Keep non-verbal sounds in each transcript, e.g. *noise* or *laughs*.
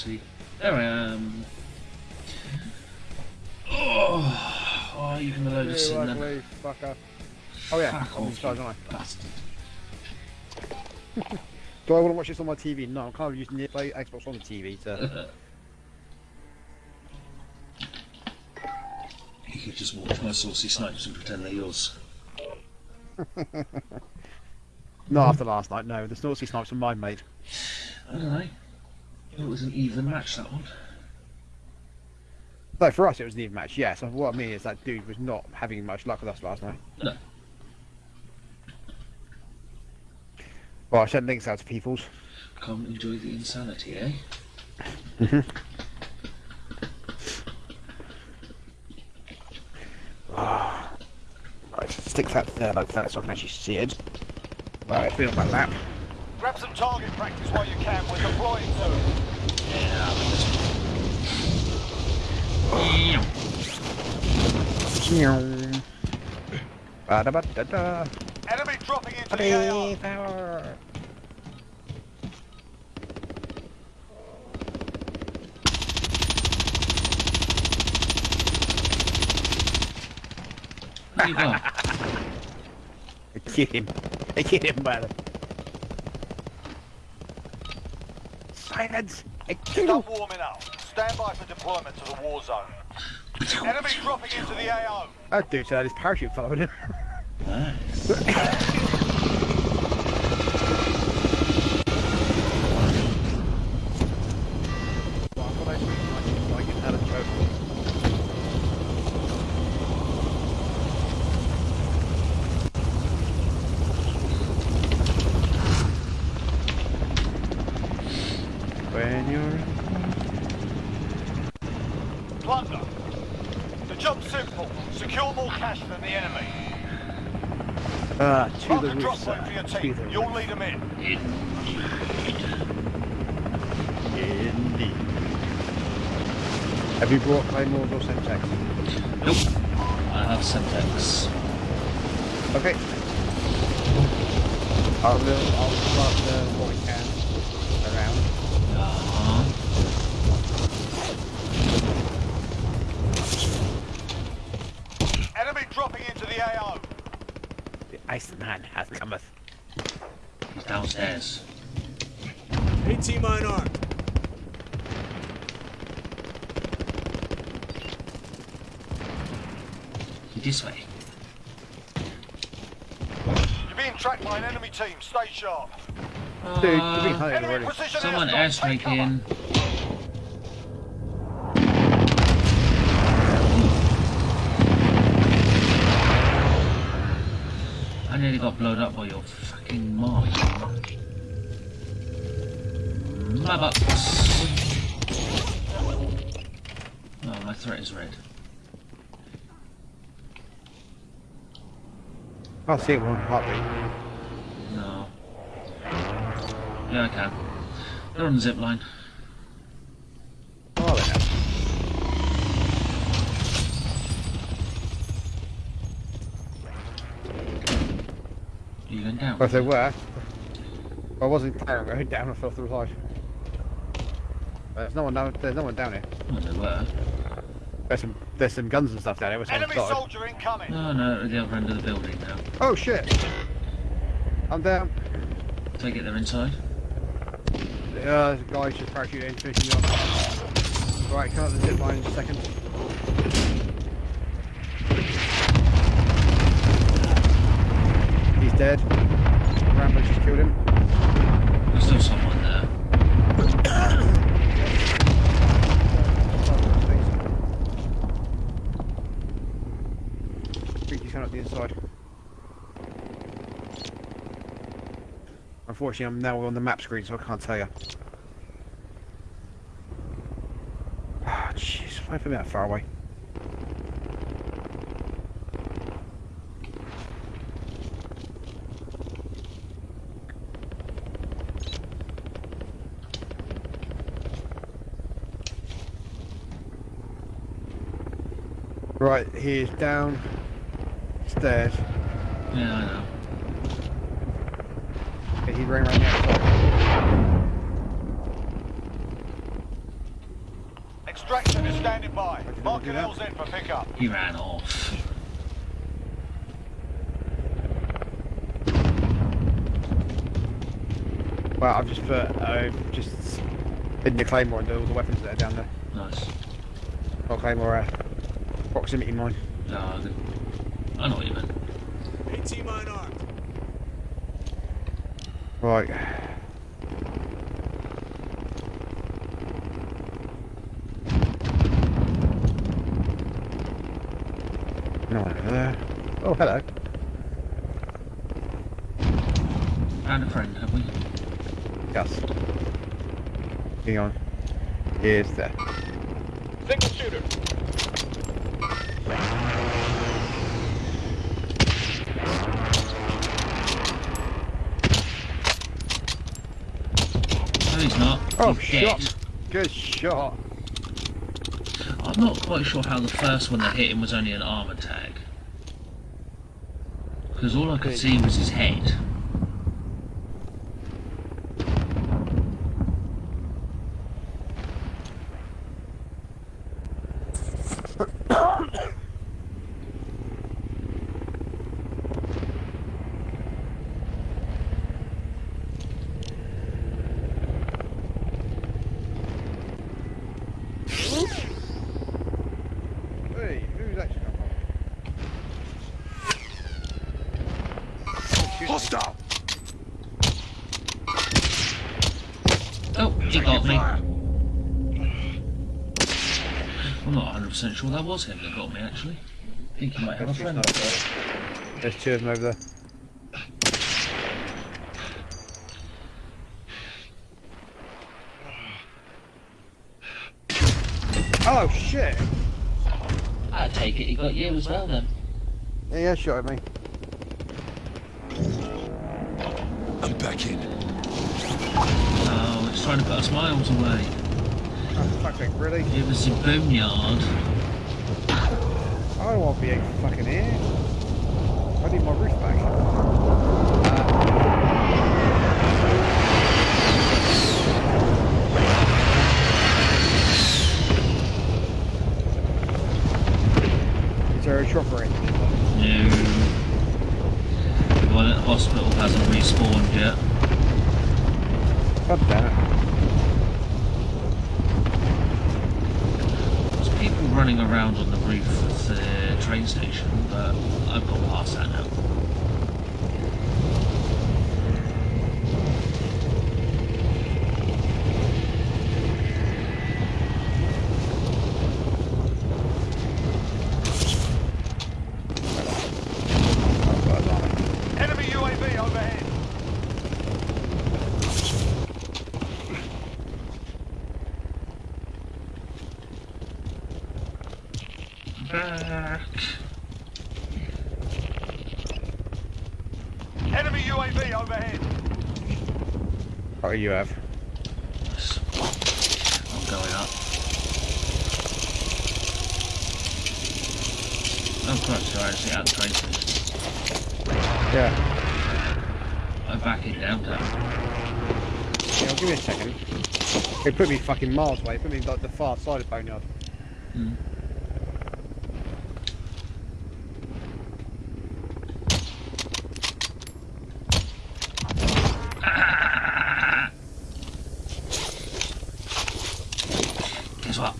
Whoopsie. There I am. Oh, oh you can load of You sin then. ugly fucker. Oh yeah, Fuck I'm off, inside, aren't bastard. *laughs* Do I want to watch this on my TV? No, I'm kind of using the Xbox on the TV to. *laughs* You could just watch my saucy snipes and pretend they're yours. *laughs* Not after last night, no. The saucy Snipes were mine, mate. I don't know. It was an even match that one. Though for us it was an even match, yes. What I mean is that dude was not having much luck with us last night. No. Well, I sent links out to people's. Come enjoy the insanity, eh? *laughs* Right, stick that there like that so I can actually see it. Right, feel my map. Grab some target practice while you can. We're deploying soon. Ba-da-ba-da-da. Enemy dropping into the AO. Power. There you go. *laughs* I killed him. I killed him, brother. Silence! I killed him! Stop warming up. Stand by for deployment to the war zone. Enemy dropping into the AO. That dude said his parachute fell on him. Nice. *laughs* When you're... Plunder. The job's simple. Secure more cash than the enemy. Ah, to Mark the a roof, drop sir. point for your To team. the You'll lead them in. Indeed. Have you brought Claymores or Semtex? Nope. I have Semtex. Okay. I'll, I'll start uh, what we can around. Uh-huh. Enemy dropping into the AO. The Iceman has cometh. He's downstairs. AT mine armed. He's this way. You're being tracked by an enemy team. Stay sharp. Dude, you've been Uh, hunted already. someone airstrike. Airstriking. I nearly got blown up by your fucking mark. Butt. Oh, my threat is red. I'll see it one heartbeat. No. Yeah, I can. They're on the zip line. Oh, they have. You going down? Well, if they were, I wasn't planning on going down. I fell through the side. There's no one down. There's no one down here. Well, they were. There's some. There's some guns and stuff down here. Which Enemy started. soldier incoming. No, no, at the other end of the building now. Oh shit! I'm down. Take it, they're inside. Uh, the guy's just parachuting in, finishing off. Right, come up the zip line in a second. He's dead. Rambo just killed him. There's still someone there. Creature's coming up the inside. Unfortunately, I'm now on the map screen, so I can't tell you. Ah, jeez, why me that far away? Right, he is down stairs. Yeah, I know. Okay, he's running around. Extraction is standing by. did Mark I do an? LZ for pickup. He ran off. Well, I've just put, uh, just hidden the claymore and all the weapons that are down there. Nice. Not claymore, uh, proximity mine. No, I think- I know what you meant. AT mine armed. Right. No one over there. Oh, hello. And a friend, have we? Yes. Hang on. Here's there. Single shooter. No, he's not. He's dead. shot. Good shot. I'm not quite sure how the first one that hit him was only an armor tag. Because all I could see was his head. Hey, who's actually got Hostile. Oh, he got me. I'm not 100% sure that was him that got me actually. I think he might have a friend up there. There's two of them over there. Oh shit! I take it he got you as well then. Yeah, yeah, shot at me. I'm back in. Oh, it's trying to put us miles away. Oh, fuck's sake, really? It was the boneyard. I don't want to be fucking here. I need my roof back. Uh, is there a chopper in? No. The one at the hospital hasn't respawned yet. God damn it. There's people running around on the train station, but I've got past that now. I've got a armor. Enemy UAV overhead. Back. Enemy UAV overhead. What do you have? I'm going up. Oh Christ, you're actually at the train. Yeah. I'm backing down now. Yeah, give me a second. They put me fucking miles away. Put me like the far side of Boneyard. Hmm. Guess what?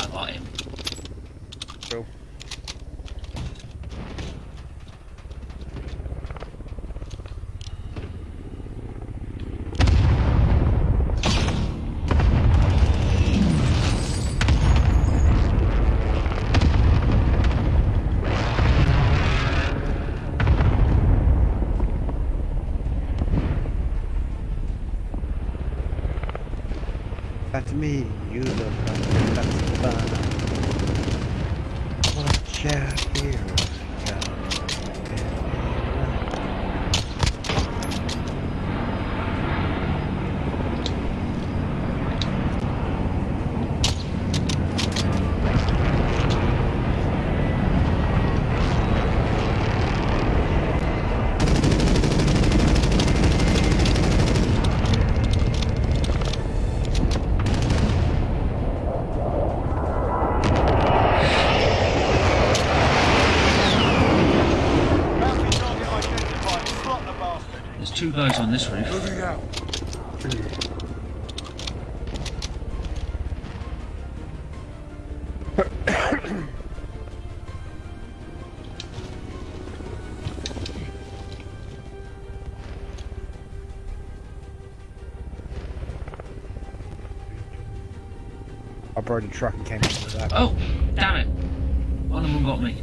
I got him. Cool. That's me. Borrowed a truck and came into that. Oh, damn it! One of them got me.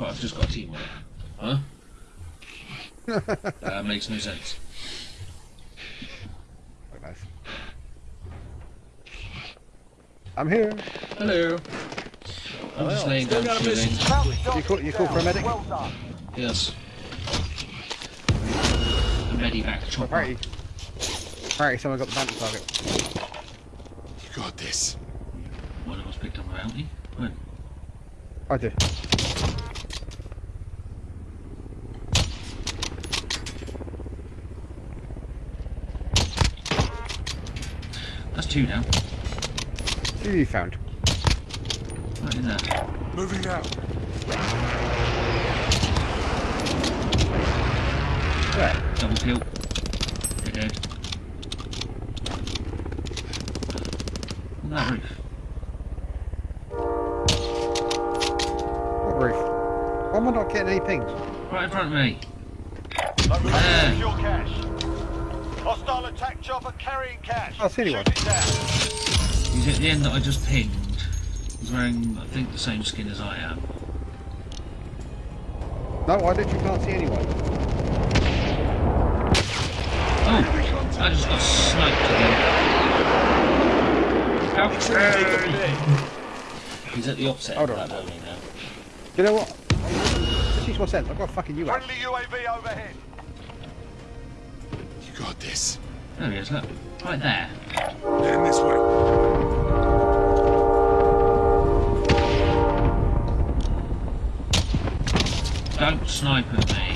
Right, I've just got a team on it. Huh? *laughs* that makes no sense. Quite nice. I'm here. Hello. I'm just laying down Still got a shooting. You target call, you call for a medic? Well done. Yes. A medivac chopper. Apparently, apparently someone got the bounty target. You got this. One of us picked up a bounty. When? I do. That's two down. Who you found? Right in there. Moving out. Where? Double kill. You're dead. On that roof. What roof? Why am I not getting any pings? Right in front of me. Located Ah. secure cash. Hostile attack chopper carrying cash. Anyone. Shoot it down. He's at the end that I just pinged. He's wearing, I think, the same skin as I am. No, I literally can't see anyone. Oh! I just got sniped again. Ouch. He's at the opposite Hold end Hold of on. that building now. You know what? This makes more sense. I've got a fucking UAV. Friendly UAV overhead. You got this. There he is, look. Right there. Heading this way. Don't snipe at me,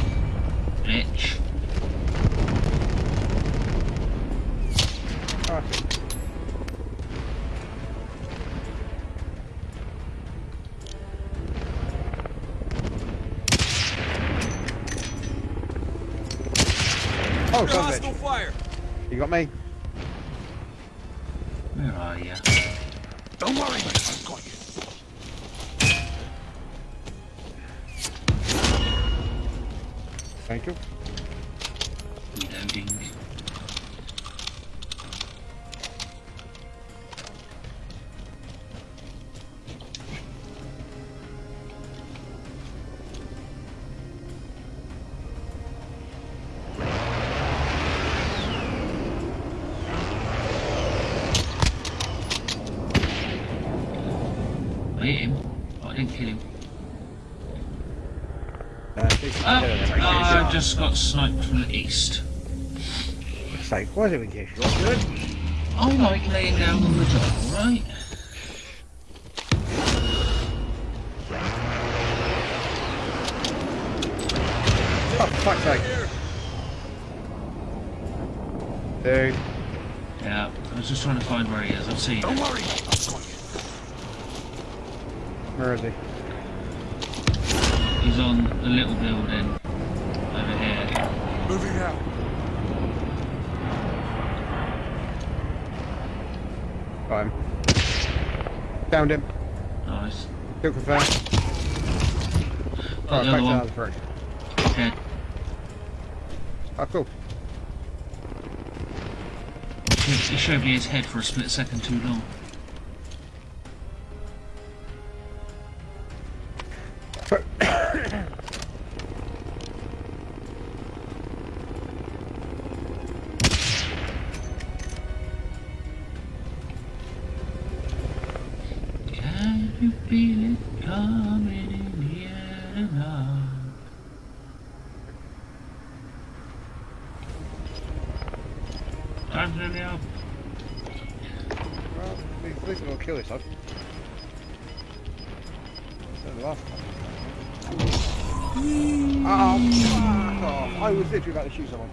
just got sniped from the east. It's like, what is it with you? You good? I like laying down on the job, alright? Oh, fuck's sake. Dude. Yeah, I was just trying to find where he is. I've seen Don't him. worry. I've got you. Where is he? He's on the little building over here. Moving out. Got him. Downed him. Nice. Kill confirmed. Got Right, the back to one. the front. Oh, cool. He showed me his head for a split second too long. Off. I was literally about to shoot someone.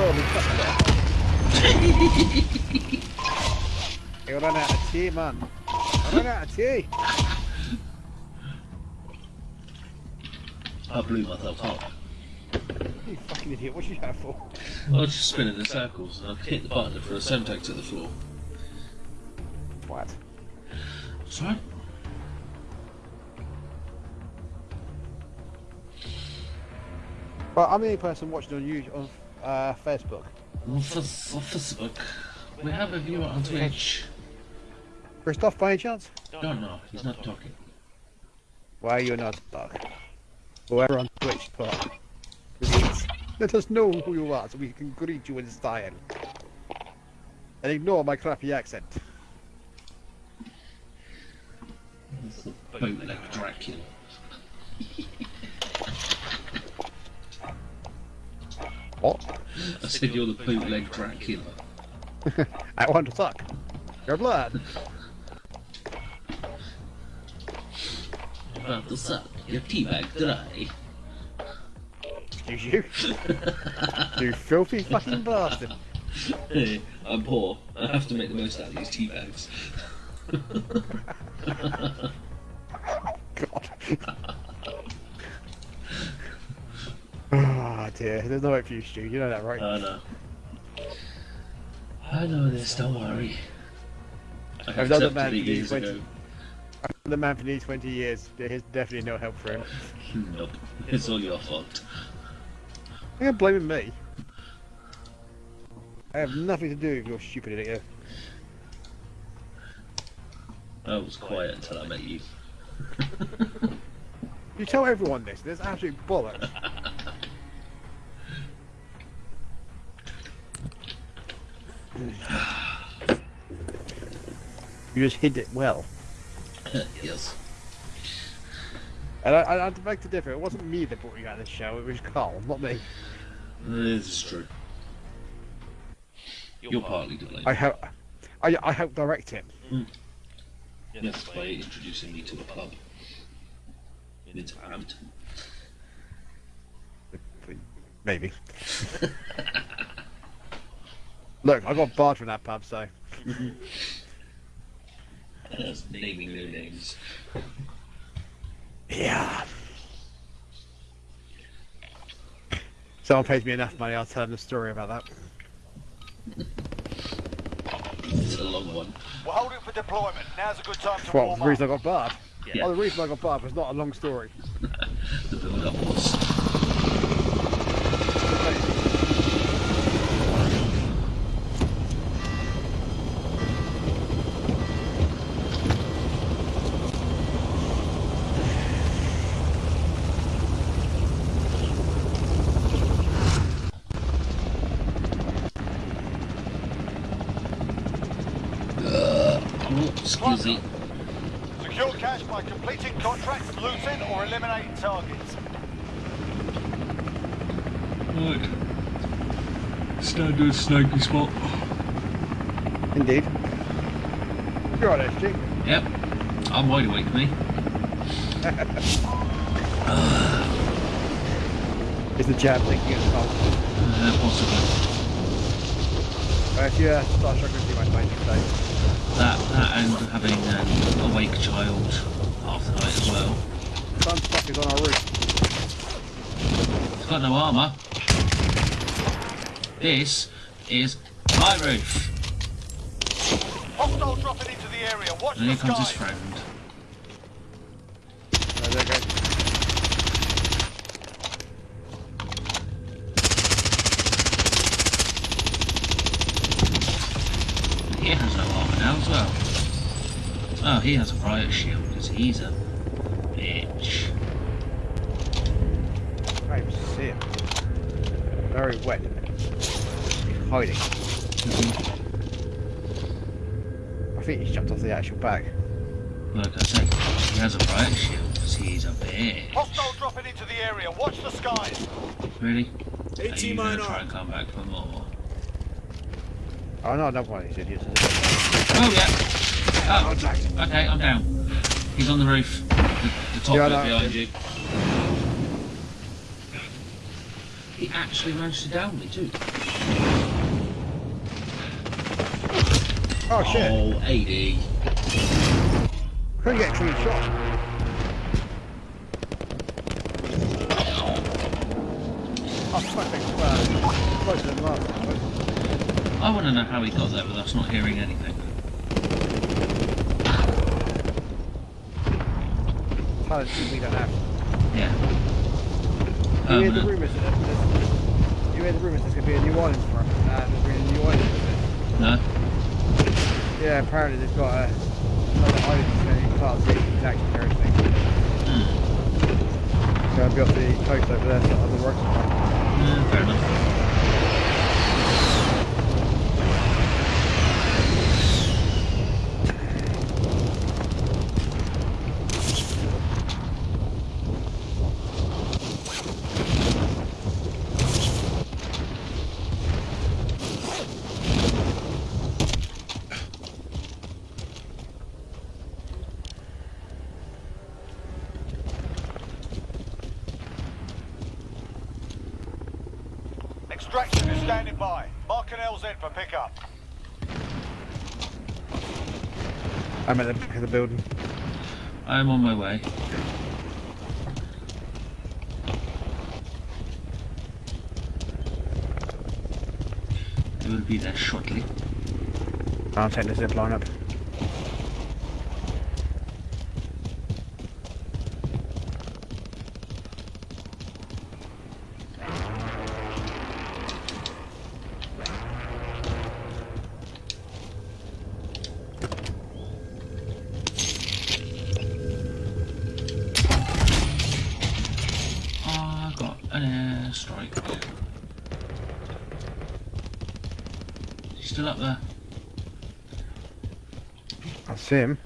oh, we fucked up. I ran out of tea, man. I ran out of tea. I blew myself up. You fucking idiot, what's you that for? I was just spinning in circles and I hit the button for a Semtex to the floor. What? Sorry? Well, I'm the only person watching on YouTube, on uh, Facebook. On Facebook. We have a viewer on Twitch. Christoph, by any chance? No, no, he's not talking. Why are you're not stuck? Whoever on Twitch talk. Please, let us know who you are so we can greet you in style. And ignore my crappy accent. Bootleg Dracula. *laughs* What? I said you're the bootleg Dracula. I want to suck. Your blood. About to suck your teabag dry. Excuse you. *laughs* you filthy fucking bastard. Hey, I'm poor. I have to make the most out of these tea bags. *laughs* *laughs* God. Ah dear, there's no hope for you, Stu. You know that, right? I know. I know this, don't worry. I I've done the man for years twenty- ago. the man for these 20 years. There's definitely no help for him. *laughs* Nope. It's all your fault. You're blaming me. I have nothing to do with your stupid idiot. I was quiet until I met you. You tell everyone this. There's absolute bollocks. *laughs* you just hid it well. *laughs* yes. And I, I, I'd beg to differ. It wasn't me that brought you out of this show. It was Carl, not me. Uh, this is true. You're partly to blame. I help. I, I helped direct him. Hmm. Yes, by introducing me to a pub. In its Hampton. Maybe. *laughs* *laughs* Look, I got barred from that pub, so That's naming no names. yeah. Someone pays me enough money, I'll tell them the story about that. It's a long one. We're holding for deployment. Now's a good time to Well, warm the reason I got barred. Yeah. Oh, the reason I got barred was not a long story. *laughs* The build up was. Oh, excuse me. Secure cash by completing contracts, looting, or eliminating targets. Right. Standard snaky spot. Indeed. You're right, SG. Yep. I'm wide awake, me. Is the jab thinking as well? Uh, possibly. Uh, if you uh, start struggling to do my face today. That, that and having an awake child half the night as well. Sunstock is on our roof. It's got no armour. This is my roof. Hostile dropping into the area. Watch And here the comes his friend. Oh, there goes. He has no armour now as well. Oh, he has a riot shield because he's a bitch. I'm sick. Very wet. Hiding. I think he's jumped off the actual bag. Like I said, he has a riot shield because he's a bitch. Hostile dropping into the area. Watch the skies. Really? Are 18 you gonna mine try and come back for more? Oh no, another one of these idiots. Oh yeah. Oh, okay, I'm down. He's on the roof. The, the top Yeah, I bit know. behind you. He actually managed to down me too. Oh shit! Oh, 80. Couldn't get clean shot. Oh, fucking well, closer than last time. I want to know how he got there with us not hearing anything. Talent we don't have. Yeah. You hear the rumours that there's, you hear the rumours there's going to be a new island for us, and there's going to be a new island. No? Yeah, apparently they've got a another can't see the exact and everything. Hmm. Going to be off the coast over there, so other works. Yeah, fair enough. Extraction is standing by. Mark an LZ for pickup. I'm at the back of the building. I am on my way. It will be there shortly. I'll take the zip line up. I got an airstrike. He's still up there. I him.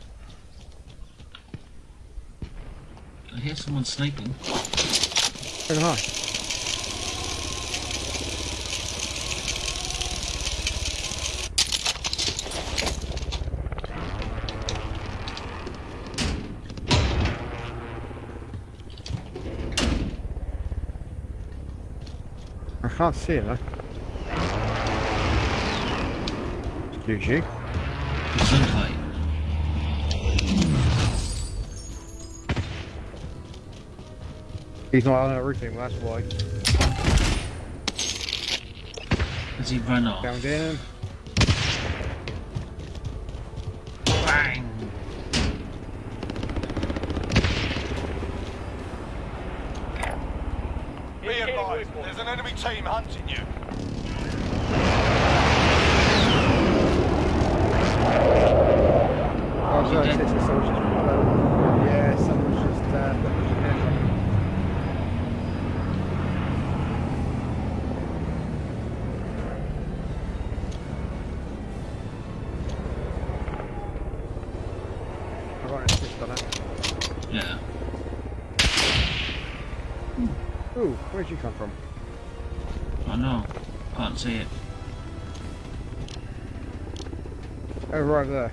I hear someone sniping. Very high. I I can't see him though. Excuse you. He's not on a roofing, that's why. Has he run off? Down in. Over over uh. there.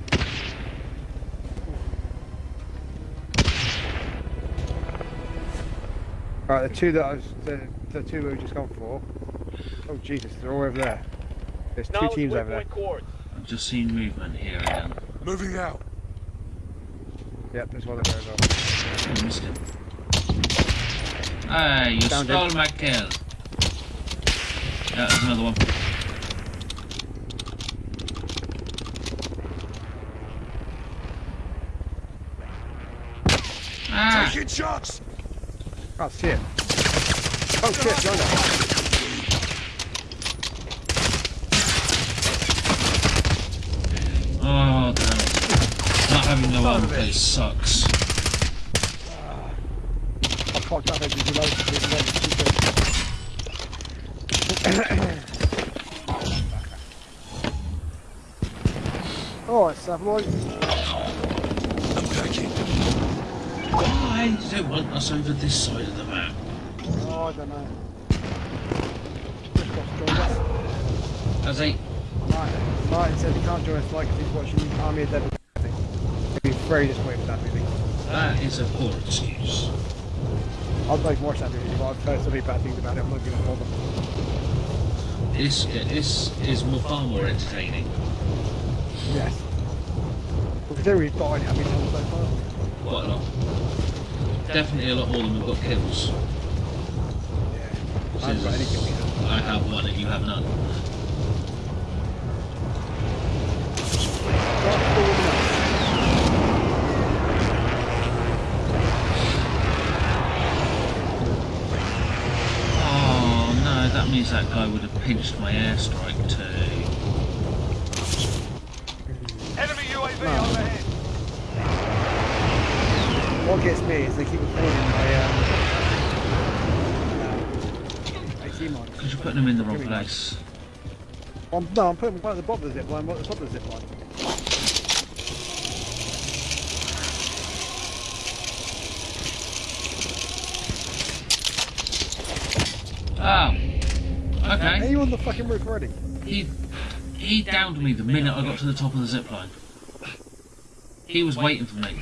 Alright, the two that I was, the, the two we've just gone for. Oh Jesus, they're all over there. There's two teams over there. I've just seen movement here again. Moving out. Yep, there's one over there as well. I missed him. Hey, you Down, stole Dave. my kill. Yeah, there's another one. Ah! Taking shots. Can't see it. Oh shit, oh, Jonah. Oh, damn it. Not having the one place sucks. Ah. I fucked up every below Oh, it's that one. I'm taking. Why do they want us over this side of the map? Oh, I don't know. Christoph joined us. As a Martin, Martin said he can't join us like he's watching Army of Dead. He'd be very disappointed with that movie. that is a poor excuse. I'd like to watch that movie, but I've heard so many bad things about it. I'm not going to bother. This this is more, far more entertaining. Yes. Considering we've died how many so far? Quite a lot. Definitely a lot more than we've got kills. Yeah. I haven't got any Since kill leaders. I have one and you have none. Got four minutes. Oh no, that means that guy would have pinched my airstrike too. Enemy UAV No. overhead. What gets me is they keep recording my um. uh. Because you're putting them in the wrong place. I'm, no, I'm putting one at the bottom of the zip line, at the top of the zip line. Oh. Are Okay. you on the fucking roof already? He he downed me the minute I got to the top of the zip line. He was waiting for me.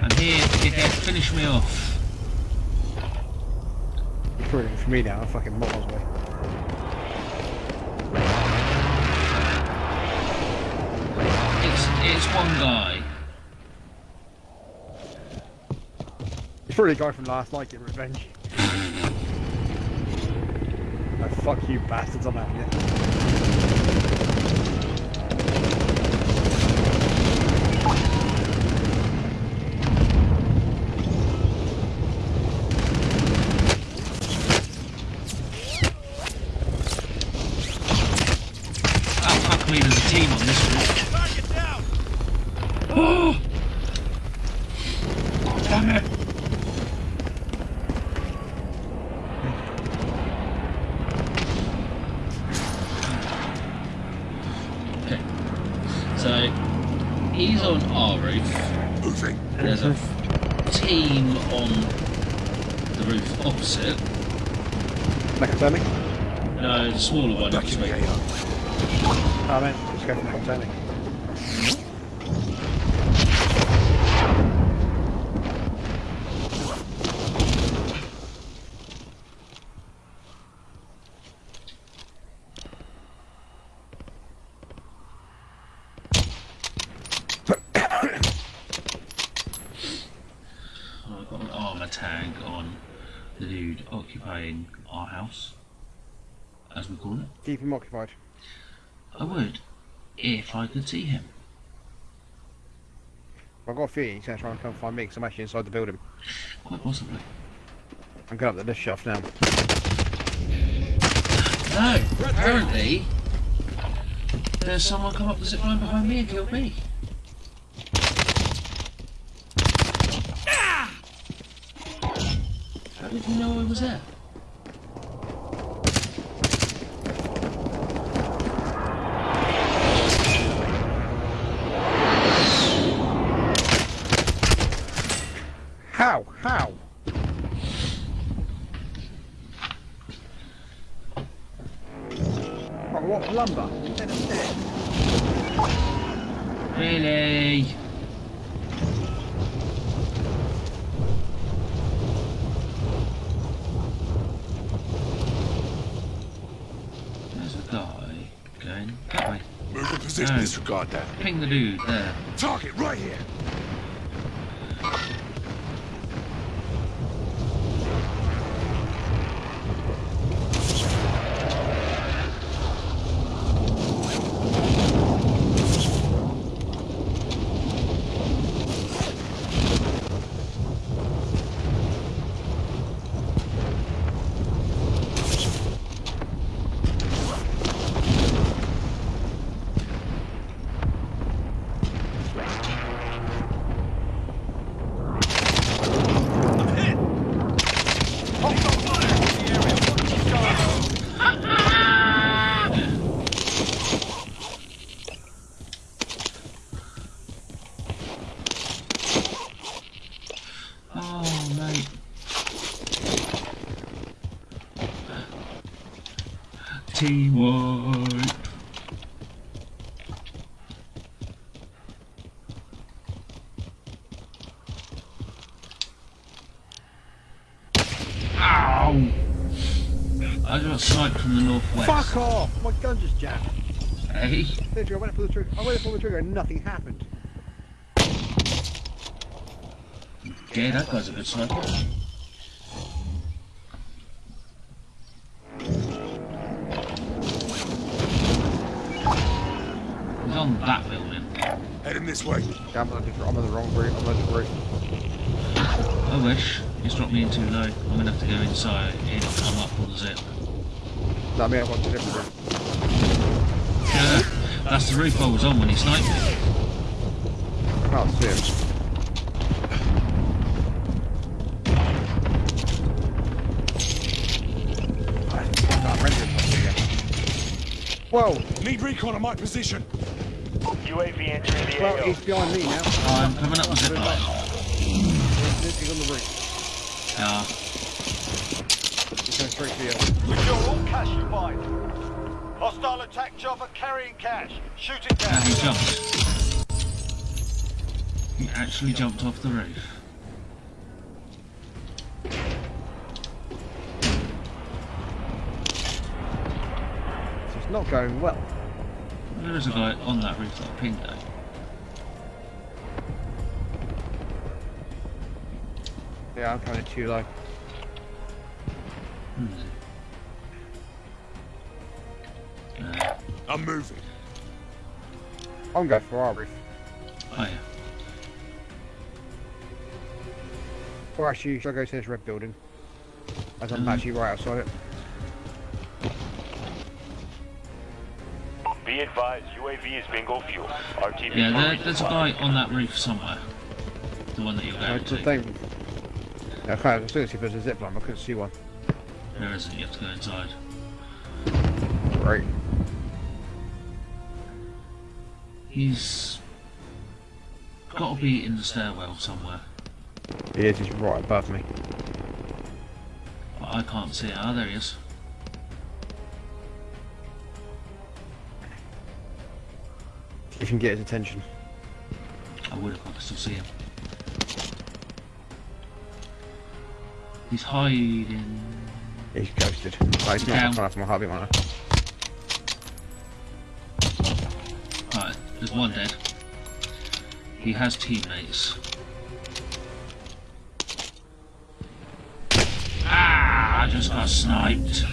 And here he did finish me off. You're recording for me now, I'm fucking miles away. It's it's one guy. It's probably a guy from last night getting revenge. *laughs* oh, fuck you bastards, I'm having it. Oh fuck me, there's a team on this route. Target down! Oh! Damn it! Okay. So he's on our roof. Moving. There's a team on the roof opposite. Nakatemi? No, the smaller one. Back in the opposite. AO. Oh man, let's go for Nakatemi. Oh, I've got an armour tag on the dude occupying our house, as we call it. Keep him occupied. I would, if I could see him. I've got a feeling he's going to try and come find me because I'm actually inside the building. Quite possibly. I'm going up the lift shaft now. No, apparently there's someone come up the zip line behind me and killed me. How did you know I was there? How? How? What, what lumber? Instead? Really? There's a guy going that way. Move in position. No. Disregard that. Ping the dude there. Target right here. Oh, mate. Teamwork. Ow! I got sniped from the northwest. Fuck off! My gun just jammed. Hey? Literally, I went for the trigger. I went for the trigger and nothing happened. Yeah, that guy's a good sniper. Yeah, I'm on the different, I'm on the wrong route. I'm on the route. I wish. He's dropped me in too low. I'm gonna have to go inside in, come up on the zip. That I mean, I'm on the different route. Yeah, that's the roof I was on when he sniped me. I can't see him. I can't render it. Whoa! Need recon on my position. UAV entering the Well, AO. he's behind me now. Oh, I'm coming up the zip line. He's he's on the roof. Yeah, He's going straight for you. Secure all cash you find. Hostile attack chopper carrying cash. Shoot it and down. he jumped. He actually jumped off the roof. So it's not going well. There is a guy on that roof that I pinged though. Yeah, I'm coming too low. Hmm. Uh, I'm moving. I'm going for our roof. oh yeah. Or actually, should I go to this red building? As I'm Um, actually right outside it. Advised, UAV is bingo fuel. RTB Yeah, there, there's a guy on that roof somewhere. The one that you're going That's the to. thing. Yeah, I can't see if there's a zip line, I couldn't see one. There isn't, you have to go inside. Right. He's got to be in the stairwell somewhere. He is, he's right above me. I can't see it. Ah, there he is. If you can get his attention. I would if I could still see him. He's hiding. He's ghosted. Like, he's not Down. far from my heartbeat monitor. Right, there's one dead. He has teammates. Ah, I just got sniped.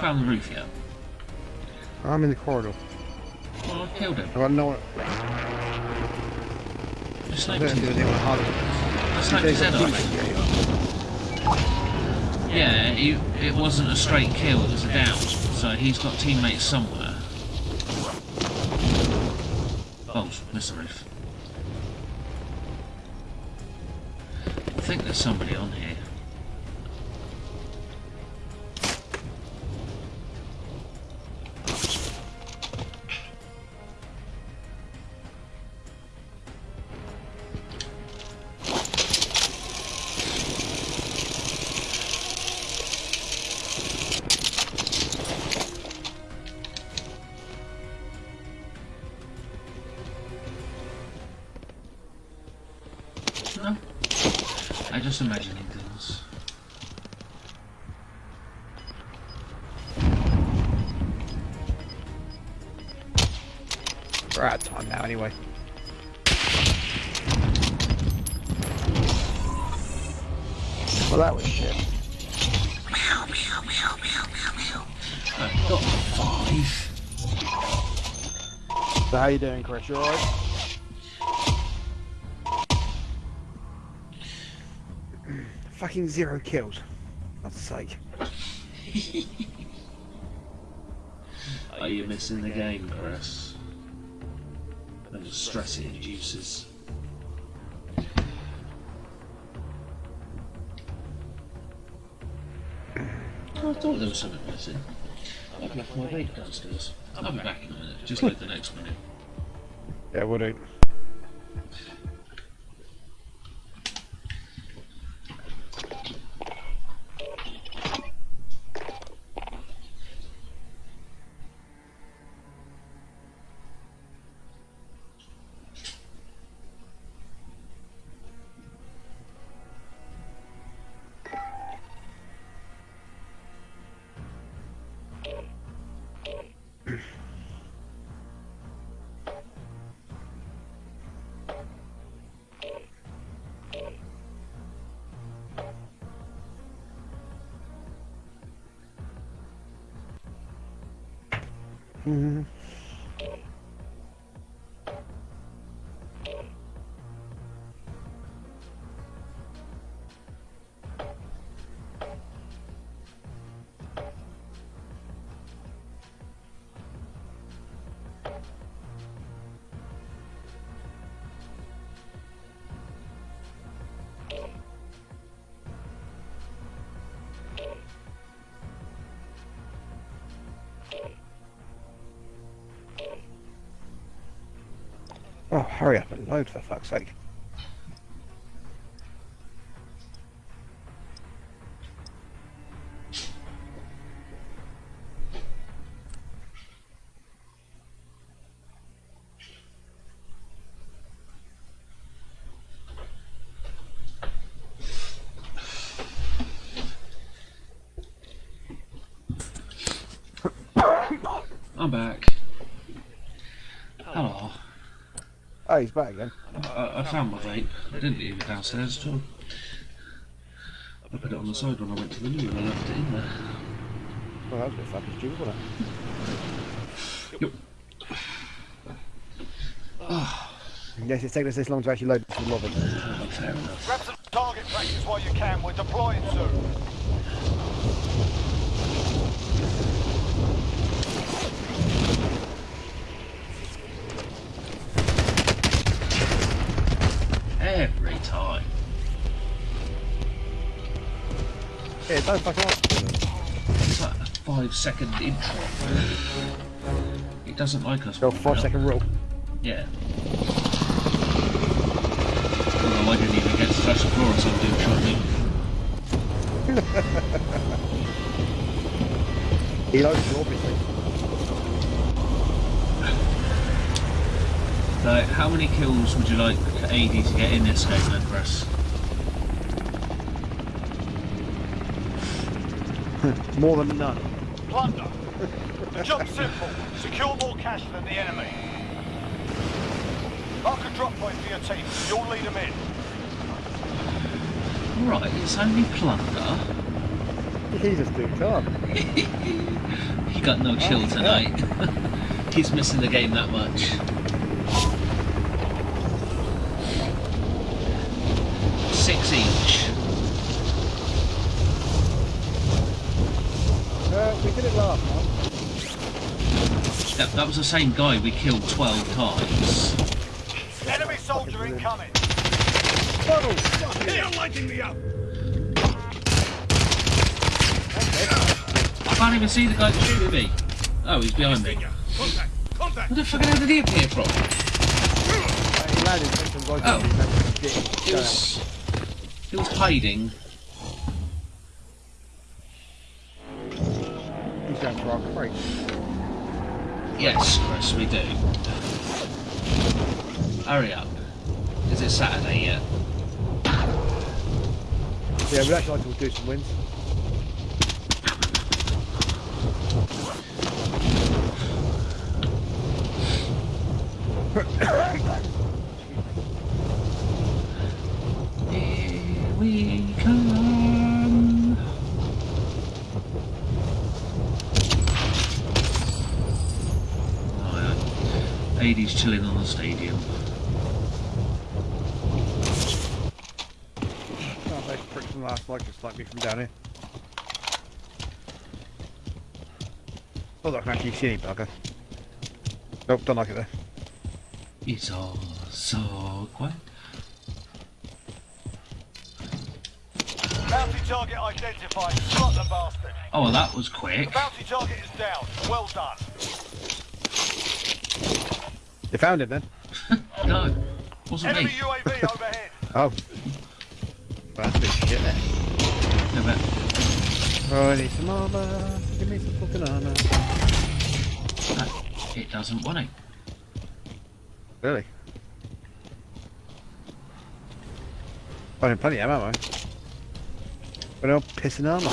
Found the roof yet? I'm in the corridor. Well, I killed him. No one. I sniped him. anything on hard. I sniped his head off. Yeah, he, it wasn't a straight kill, it was a down. So he's got teammates somewhere. Oh, missed the roof. I think there's somebody on here. You doing, Chris? You alright? *clears throat* Fucking zero kills. God's sake. *laughs* Are you missing the game, Chris? And the stress it induces. I thought there was something missing. I've left my vape downstairs. I'll be back in a minute. Just like the next minute. Yeah, we'll do. 嗯。Oh, hurry up and load for fuck's sake. Oh, he's back again. I, I found my vape. I didn't leave it downstairs at all. I put it on the side when I went to the loo and I left it in there. Well, that was a bit fucking stupid, wasn't Yep. it? Yes, it's taken us this long to actually load some lobby. Fair enough. Grab some target practice while you can. We're deploying soon. Yeah, don't fucking ask. It's like a five second intro. It doesn't like us. Go five rule. Yeah. Although I didn't even get to touch the floor doing shotgun. He loads you, obviously. So, how many kills would you like AD to get in this game then, Chris? *laughs* More than none. Plunder. The job's simple. Secure more cash than the enemy. Mark a drop point for your team. You'll lead them in. Right, it's only plunder. *laughs* He just do calm. *laughs* he got no chill oh, tonight. He's missing the game that much. Six each. Uh, we did it last time. That, that was the same guy we killed 12 times. Enemy soldier incoming. Funnel! They are lighting me up! I can't even see the guy shooting me. Oh, he's behind me. Finger. Contact! Contact! Where the fucking hell did he appear from? He landed and some guys Oh. he managed to get He was, he was hiding. We'd actually like to do some wins. Here we come. Oh, yeah. AD's chilling on the stadium. Oh, those pricks from last night just like me from down here. Oh, I can actually see any bugger. Nope, don't like it there. It's all so quiet. Bounty target identified. Slot the bastard. Oh, well, that was The quick. bounty target is down. Well done. You found it then? *laughs* No, wasn't Enemy me. UAV *laughs* overhead. Oh. Well, that's a bit shit there. No, but Oh, I need some armour. Give me some fucking armour. No, it doesn't want it. Really? Finding plenty of ammo. Eh? But no pissing armour.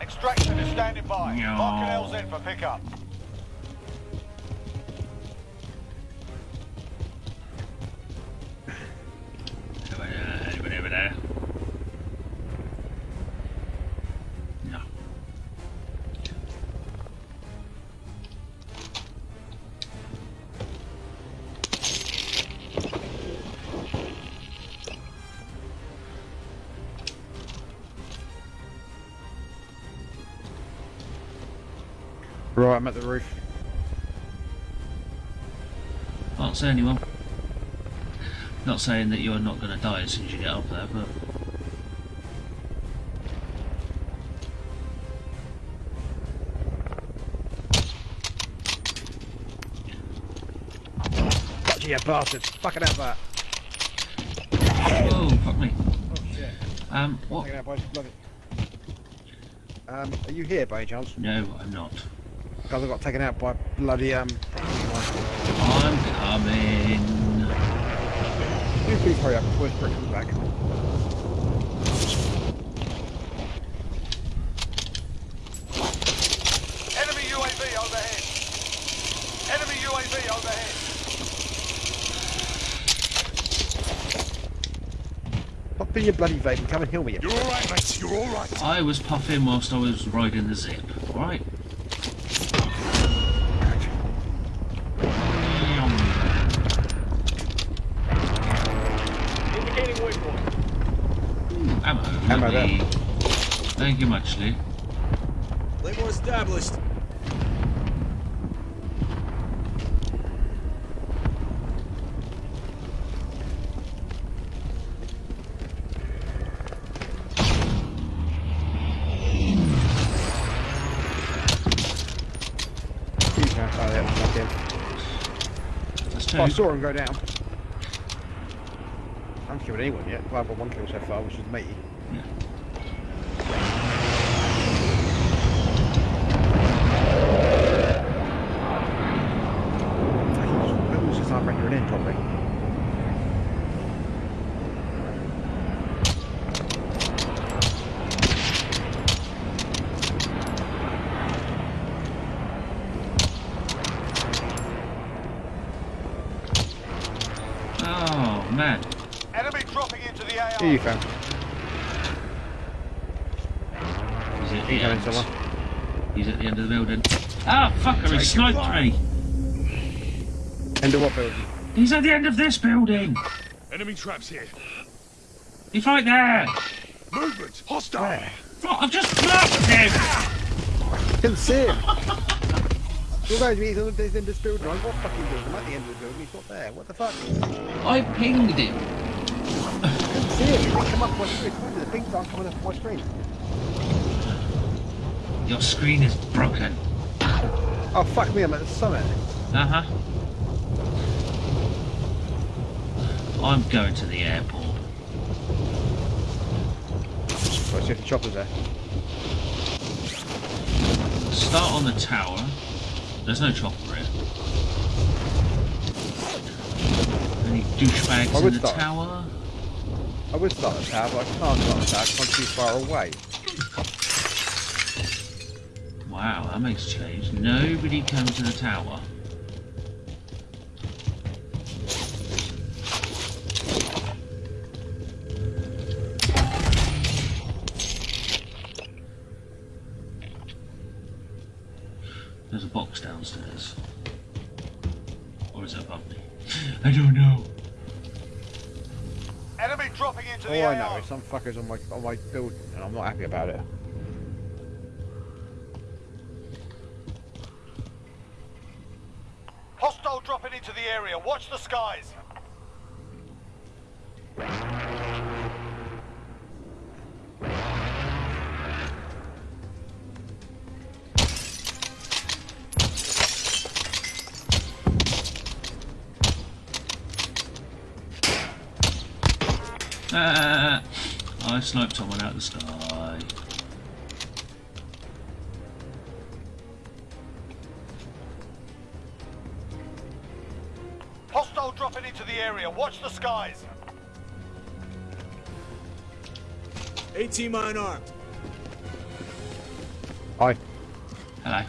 Extraction is standing by. No. Mark an LZ for pickup. Say anyone. Not saying that you're not going to die as soon as you get up there, but you bastards. Fucking out that. oh fuck me. Oh shit. Um, what? Out by bloody. Um, are you here by any chance? No, I'm not. Because I got taken out by bloody um. I'm coming. You please hurry up before this brick comes back. Enemy UAV overhead. Enemy UAV overhead. Stop being your bloody vape and come and heal me. you You're all right, mate. You're all right. I was puffing whilst I was riding the zip. Alright? Indicating waypoint. Ammo. Ammo lovely. Thank you much, Lee. Claymore established. You can't fire that fucking. That's Oh, I saw him go down. I haven't killed anyone yet. Well, I've got one kill so far, which is me. Yeah. It was just not bringing it in properly. Oh, man. Enemy dropping into the AO. Here you found. He's at the Keep going, end. someone. He's at the end of the building. Ah, fucker, sniped me. End of what building? He's at the end of this building. Enemy traps here. He's right there. Movement. Hostile. Where? Oh, I've just blocked him. Didn't see him. You're going to be he's in this building. Right? What fucking building? I'm at the end of the building. He's not there. What the fuck? I pinged him. Didn't see him. He didn't come up my screen. Why did the pings aren't coming up my screen? Your screen is broken. Oh fuck me! I'm at the summit. Uh huh. I'm going to the airport. Right, see if the chopper's there. Start on the tower. There's no chopper here. Any douchebags I in the start. tower? I would start the tower, but I can't start the tower I'm too far away. That makes change. Nobody comes to the tower. There's a box downstairs. Or is it above me? *laughs* I don't know. Enemy dropping into All the I AO. know is some fuckers on my on my building, and I'm not happy about it. I sniped someone out of the sky. Hostile dropping into the area. Watch the skies. AT mine armed. Hi. Hello.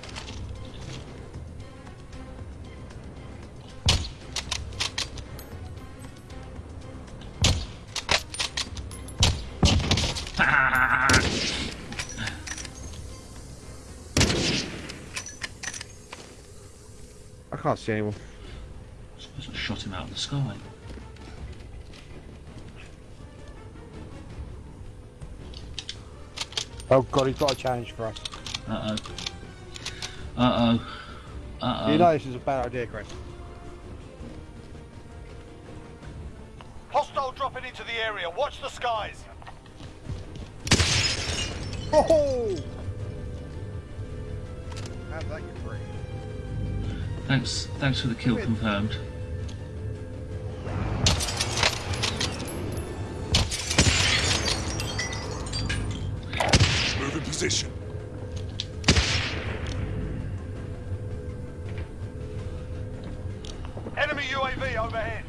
Can't see anyone. suppose I shot him out of the sky. Oh god, he's got a challenge for us. Uh oh. Uh oh. Uh oh. You know this is a bad idea, Chris. Hostile dropping into the area. Watch the skies. Oh! How's Thanks. Thanks for the kill confirmed. Move in position. Enemy UAV overhead.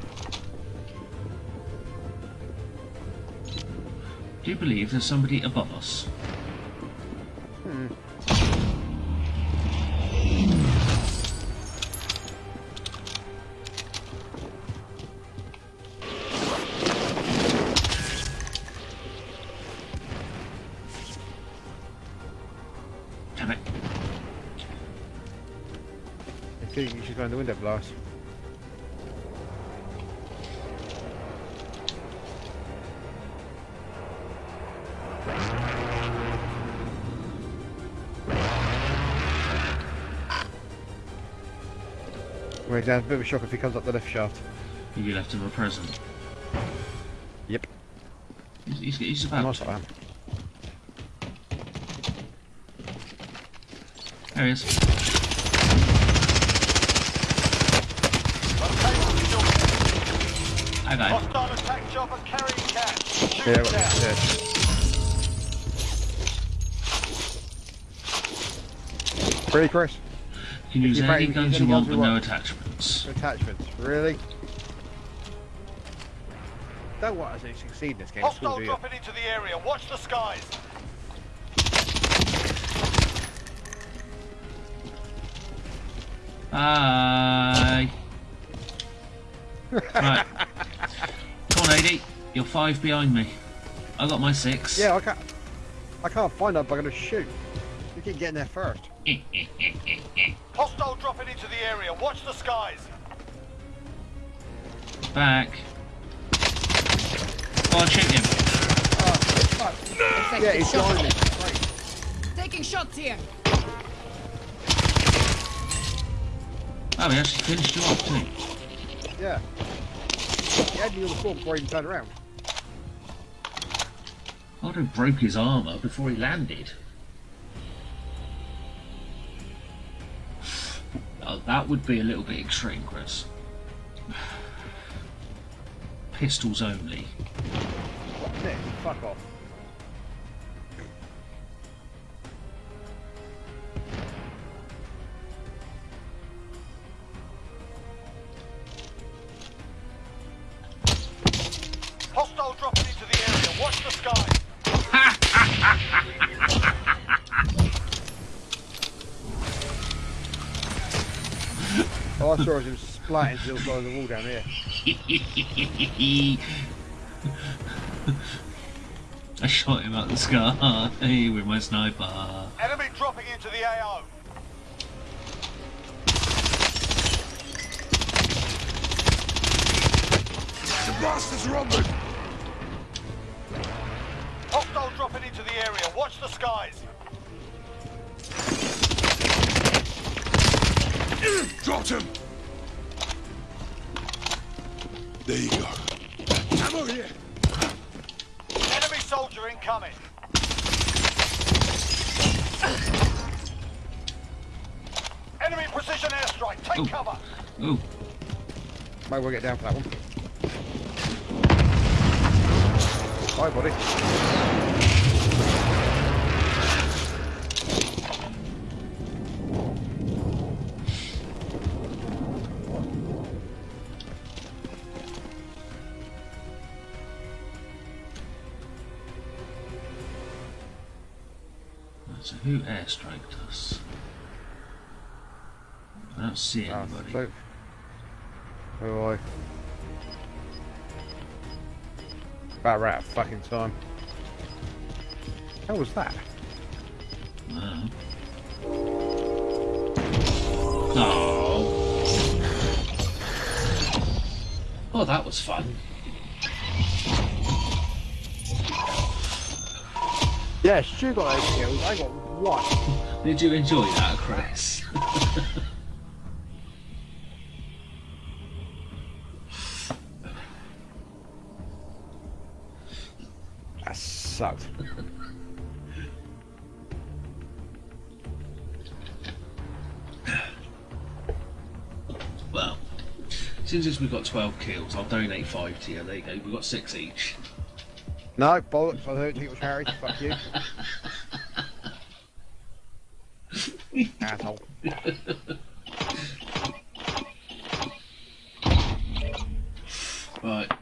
Do you believe there's somebody above us? Think you should go in the window blast. Wait, down a bit of a shock if he comes up the left shaft. You left him a present. Yep. He's, he's, he's about. Nice I am. There he is. I got him. Hostile attack chopper carrying cash. Shoot Yeah, it well, down. yeah. Pretty, Chris? You can use You're any guns you want, guns but no attachments. Attachments, really? Don't want us to succeed in this game, at Hostile do dropping into the area. Watch the skies. Bye. Five behind me. I got my six. Yeah, I can't. I can't find that, but I'm gonna shoot. You keep getting there first. *laughs* Hostile dropping into the area. Watch the skies. Back. Oh, Go on, shoot him. Yeah, he's behind me. Taking shots here. Oh, he actually finished you off too. Yeah. He had me on the floor before he even turned around. I'd broke his armour before he landed. Oh, that would be a little bit extreme, Chris. *sighs* Pistols only. Down here. *laughs* I shot him out the sky hey, with my sniper. Enemy dropping into the AO. Might well get down for that one. Hi, buddy. so who airstriked us? I don't see Ah, anybody. Oh, About right fucking time. How was that? No. Oh. Oh, that was fun. Yes, you got eight kills. I got one. Did you enjoy that, Chris? *laughs* since as we've got 12 kills, I'll donate 5 to you. There you go, we've got 6 each. No, bollocks, I don't think it was Harry. Fuck you. *laughs* Asshole. Right.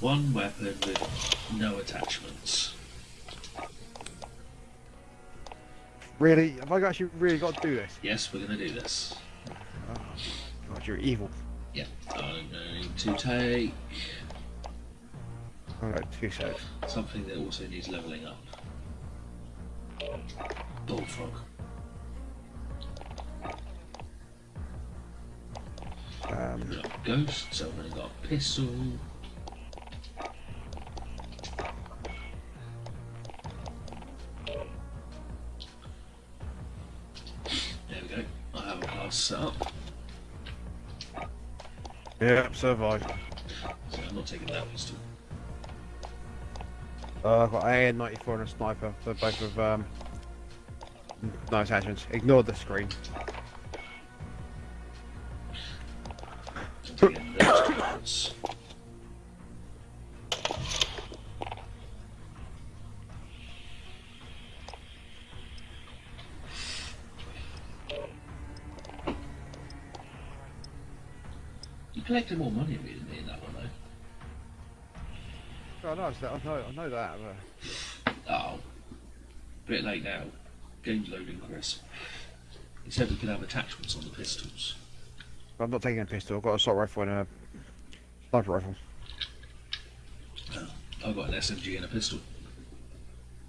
One weapon with no attachments. Really? Have I actually really got to do this? Yes, we're going to do this. You're evil. Yeah, I'm going to take Alright, two seconds. something that also needs levelling up. Bullfrog. Um, We've got Ghost, so I've only got a pistol. There we go. I have a class set up, yeah, survive. so I'm not taking that pistol. Uh, I've got AN94 and a sniper, so both of um, no attachments. Ignore the screen. Collected more money than me in that one though. Oh, no, it's that- I know, I know that. But... Oh. Bit late now. Game's loading, Chris. He said we could have attachments on the pistols. I'm not taking a pistol. I've got a assault rifle and a sniper rifle. I've got an SMG and a pistol.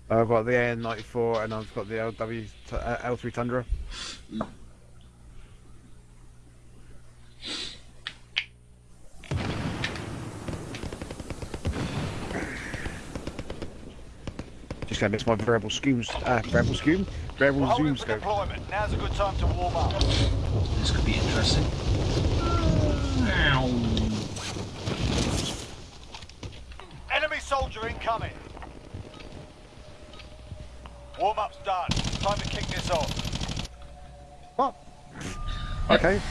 I've got the AN94 and I've got the LW uh, L3 Tundra. Just gonna miss my variable scoom, uh, variable scoom, We're variable holding zoom for scope. deployment. Now's a good time to warm up. This could be interesting. Ow. Enemy soldier incoming. Warm up's done. Time to kick this off. What? Okay.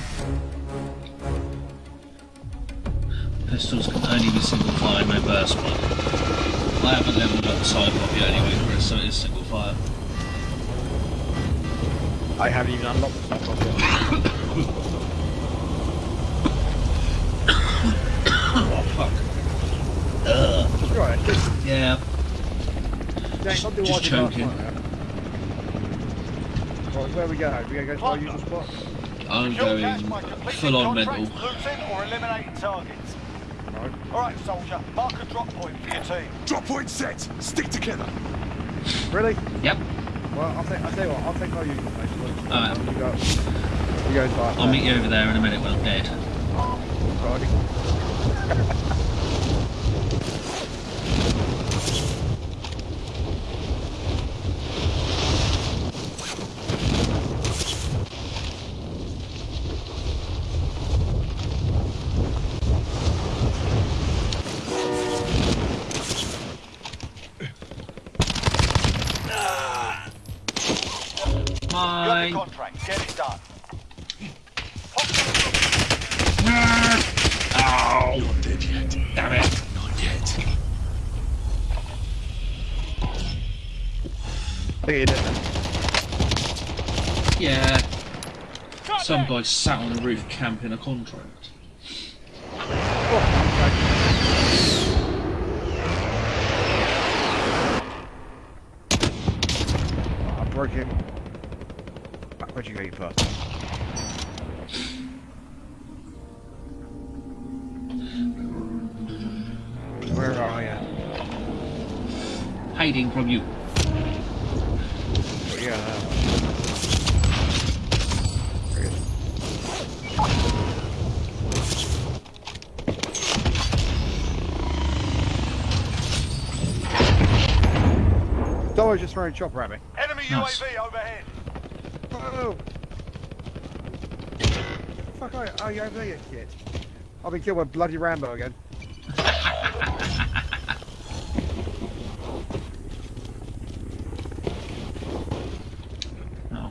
Pistols can only be single fire, no burst one. I haven't leveled up the side pop yet anyway, Chris, so it is single fire. I haven't even unlocked the sniper rifle. *coughs* Oh fuck. Right, just, Yeah. James, don't Just I did choking. night, man. Right, where we go? We gonna go to our usual spot? I'm going full on mental. contracts, looting or eliminating Alright, soldier. Mark a drop point for your team. Drop point set. Stick together. Really? Yep. Well, I'll take. I'll tell you what. I'll take our usual place. Look, Alright. We go. We go to our. I'll meet you over there in a minute when I'm dead. Righty. *laughs* guy sat on the roof camping a contract. Oh, I broke him. Where'd you go, you bastard? Where are you? Hiding from you got now? Very good. Someone just throwing a chopper at me. Enemy Nice. UAV overhead. No! Fuck, are, are you over there, you kid? I've been killed by bloody Rambo again. No.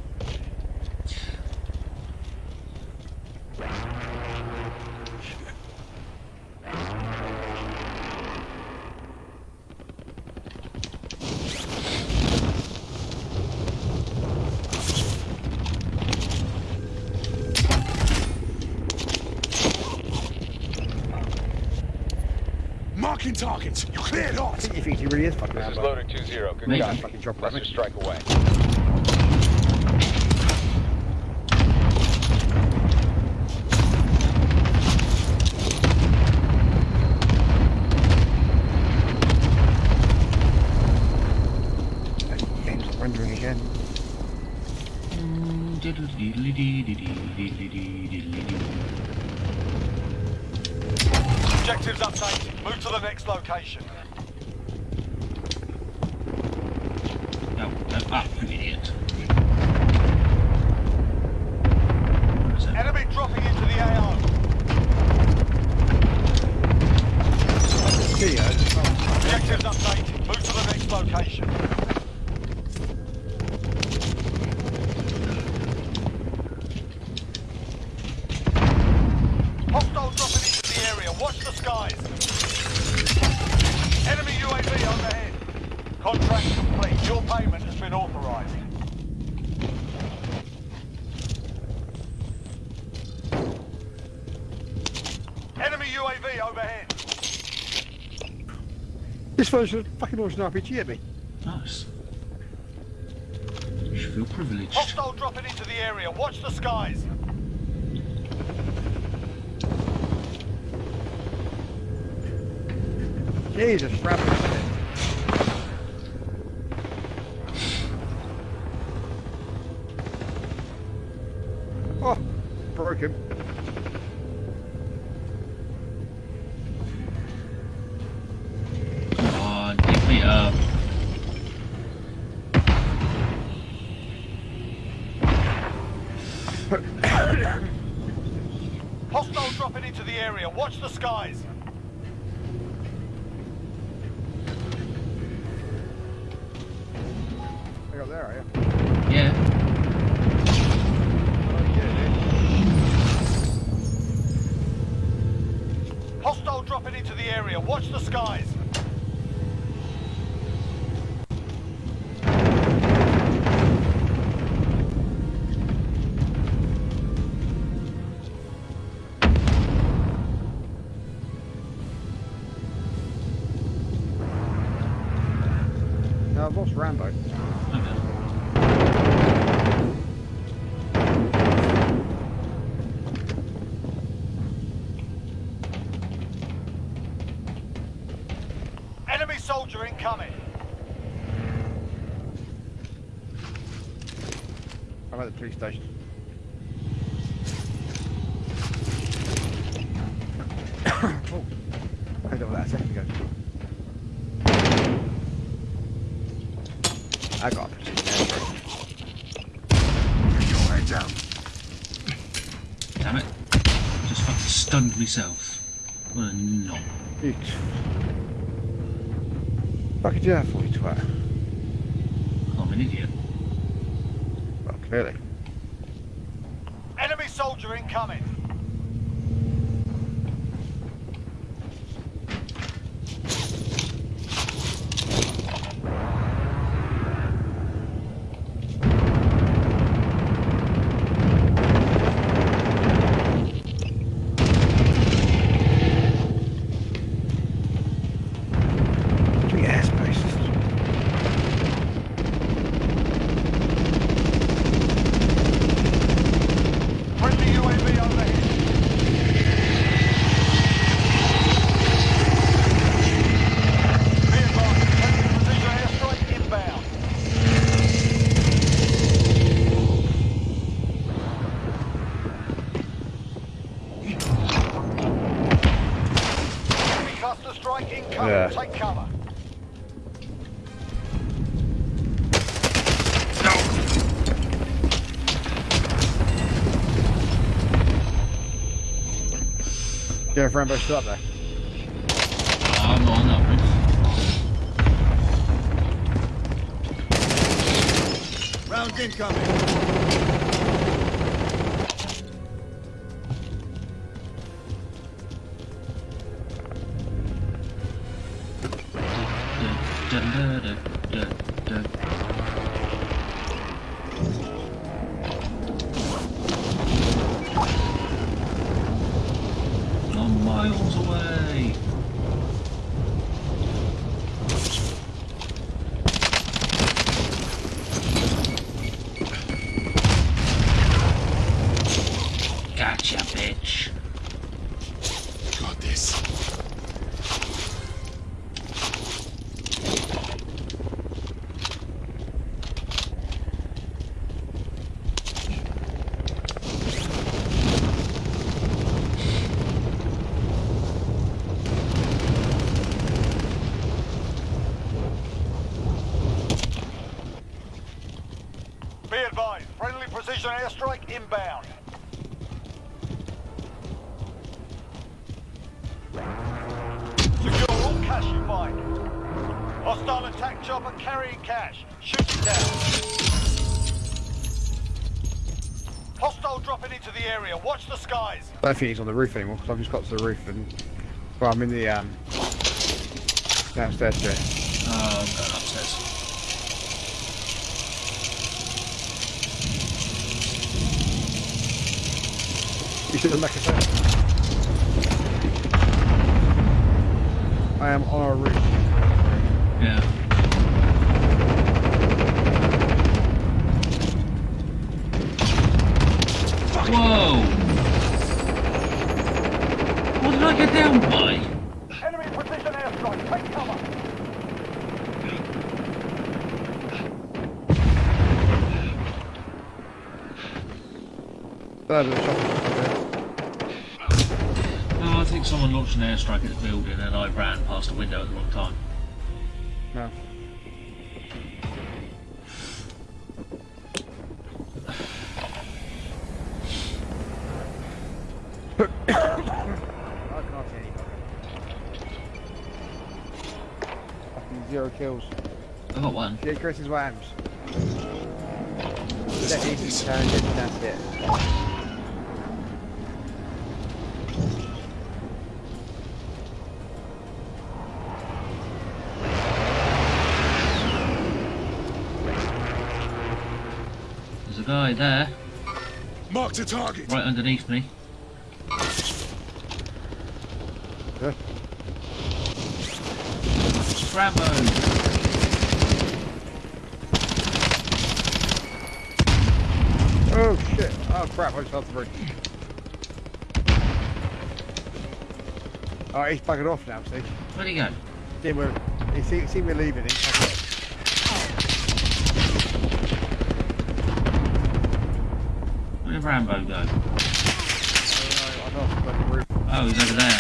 Marking targets. You cleared I hot. think he thinks he really is fucking This is Rambo. loader 2-0. Good Maybe. Fucking drop that. strike away. Version of fucking launch an RPG at me. Nice. You should feel privileged. Hostile dropping into the area. Watch the skies. I'm at the police station. oh, I got that a second ago. I got a precision. Your head down. Damn it. Just fucking stunned myself. What a knob. Eat. Fucking yeah, for you twat. I'm an idiot. Well, clearly. Enemy soldier incoming. Three airspaces. Friendly UAV overhead. Be advised, friendly precision airstrike inbound. Enemy cluster strike incoming. Yeah. Take cover. Yeah, if Rambo's still up there. I'm on that roof. Round incoming. He's on the roof anymore because I've just got to the roof and well, I'm in the um downstairs upstairs. You should have make a sound. I am on our roof. Yeah, Chris is Whams. That easy turned that's it. There's a guy there, Marked a target. right underneath me. Good. Rambo! Oh shit! Oh crap! I just fell through. Oh, he's buggered off now, see? Where'd he go? See, we're, he see, see me leaving. He's buggered off. Where did Rambo go? Oh, no, I'm off the bloody roof. Oh, he's over there.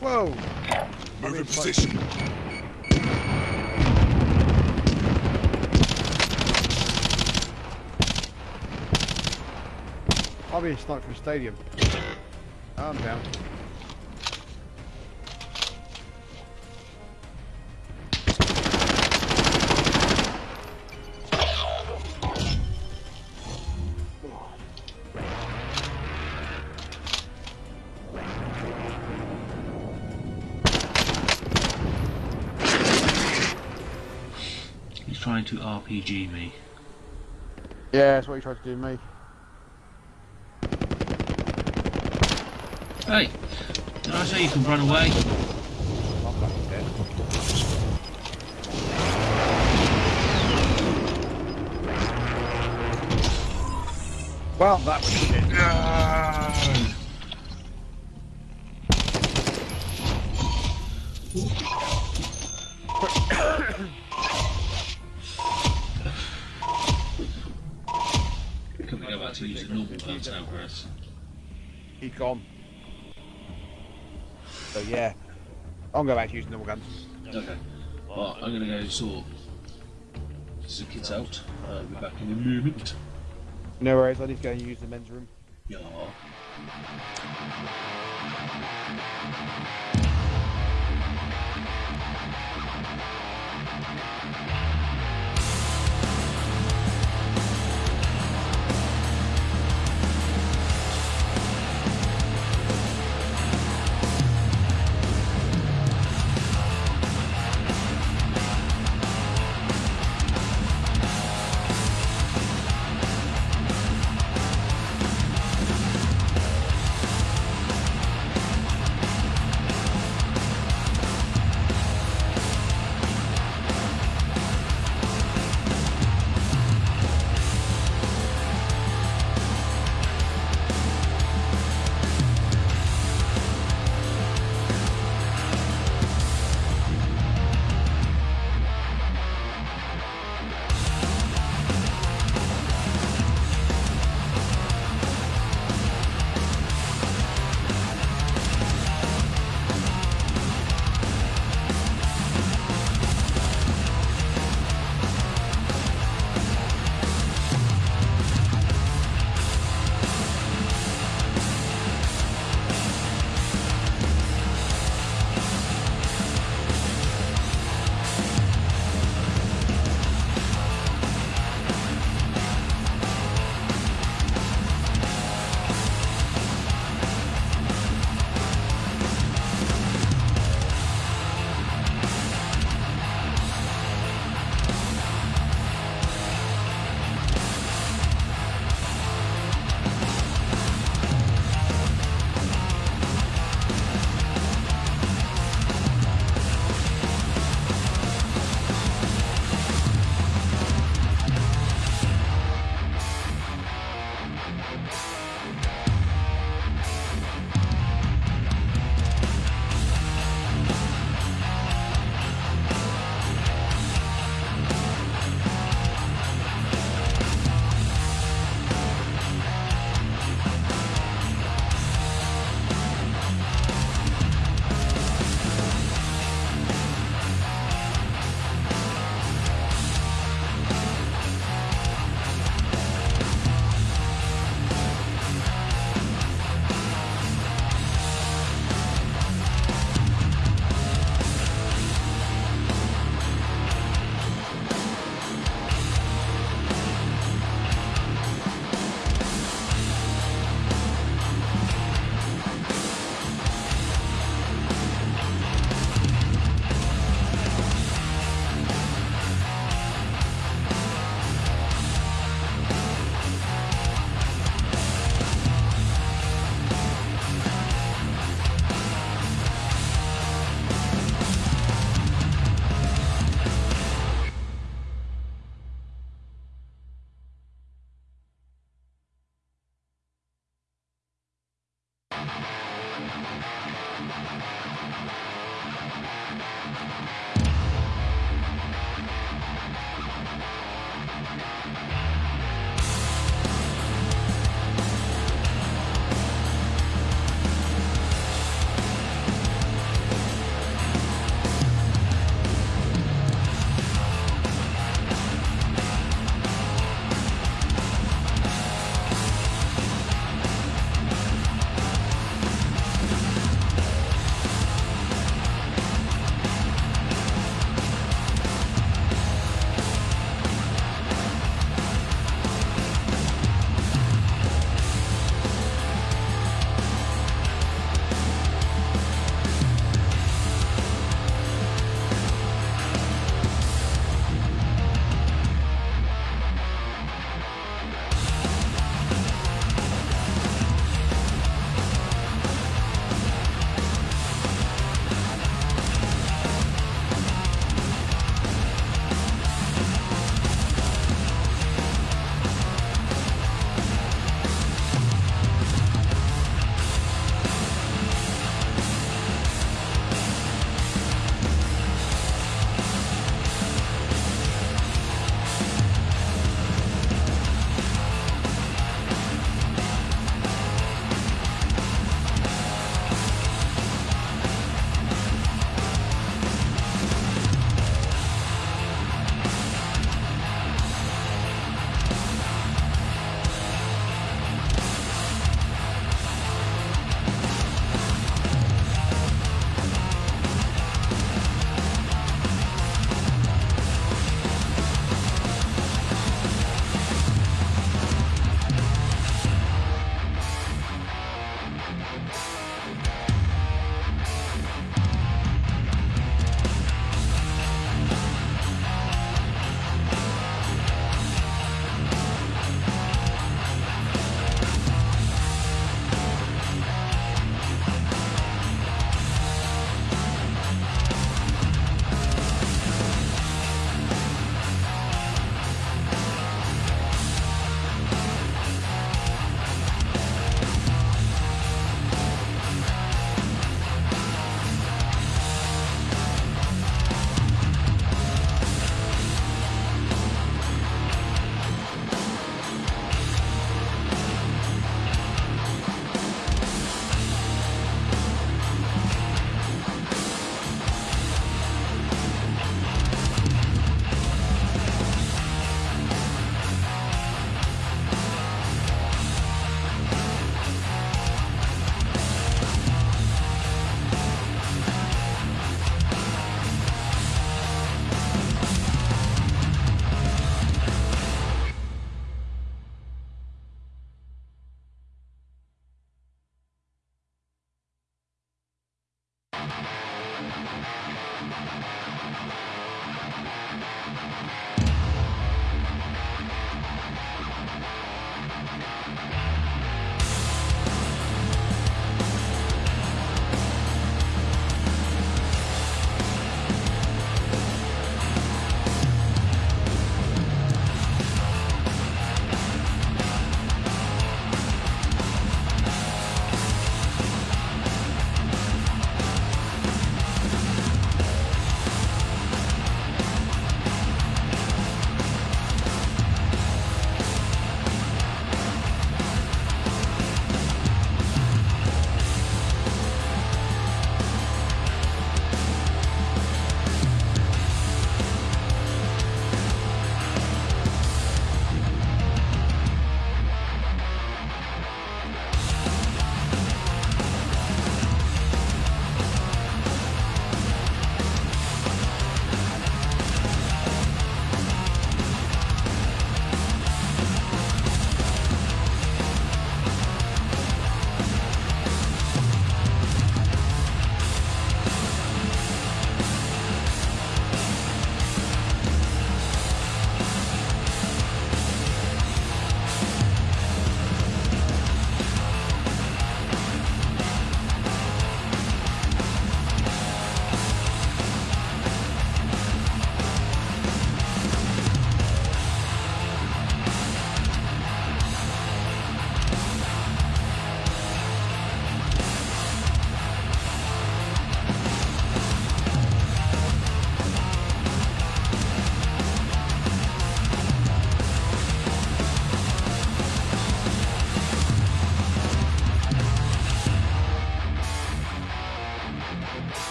Whoa! Move in in position. I'll be sniped from the stadium. I'm down. He's trying to RPG me. Yeah, that's what he tried to do to me. Hey! Did I say you can run away? I'm fucking dead. Well, that was shit. Can we go back to using normal guns now, Chris? He's gone. So yeah, I'll go back to using normal guns. Okay. Well, I'm gonna go sort the kids out. Uh, I'll be back in a moment. No worries, I need to go and use the men's room.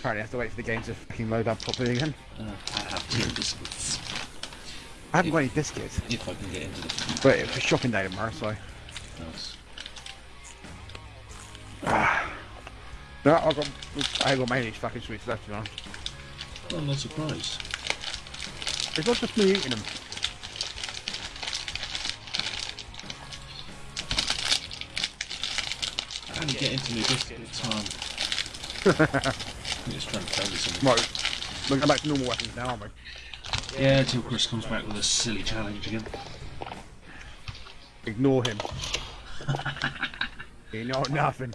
Apparently I have to wait for the game to fucking load up properly again. Uh, I have two biscuits. I haven't got any biscuits. If I can get into the But it's a shopping day tomorrow, so... house. *sighs* No, I've got... I got these fucking sweets left, you know. Well, I'm not surprised. It's not just me eating them. Do you get into my biscuit time? *laughs* I'm just trying to tell you something. Right, we're going back to normal weapons now, aren't we? Yeah, until Chris comes back with a silly challenge again. Ignore him. *laughs* you know nothing.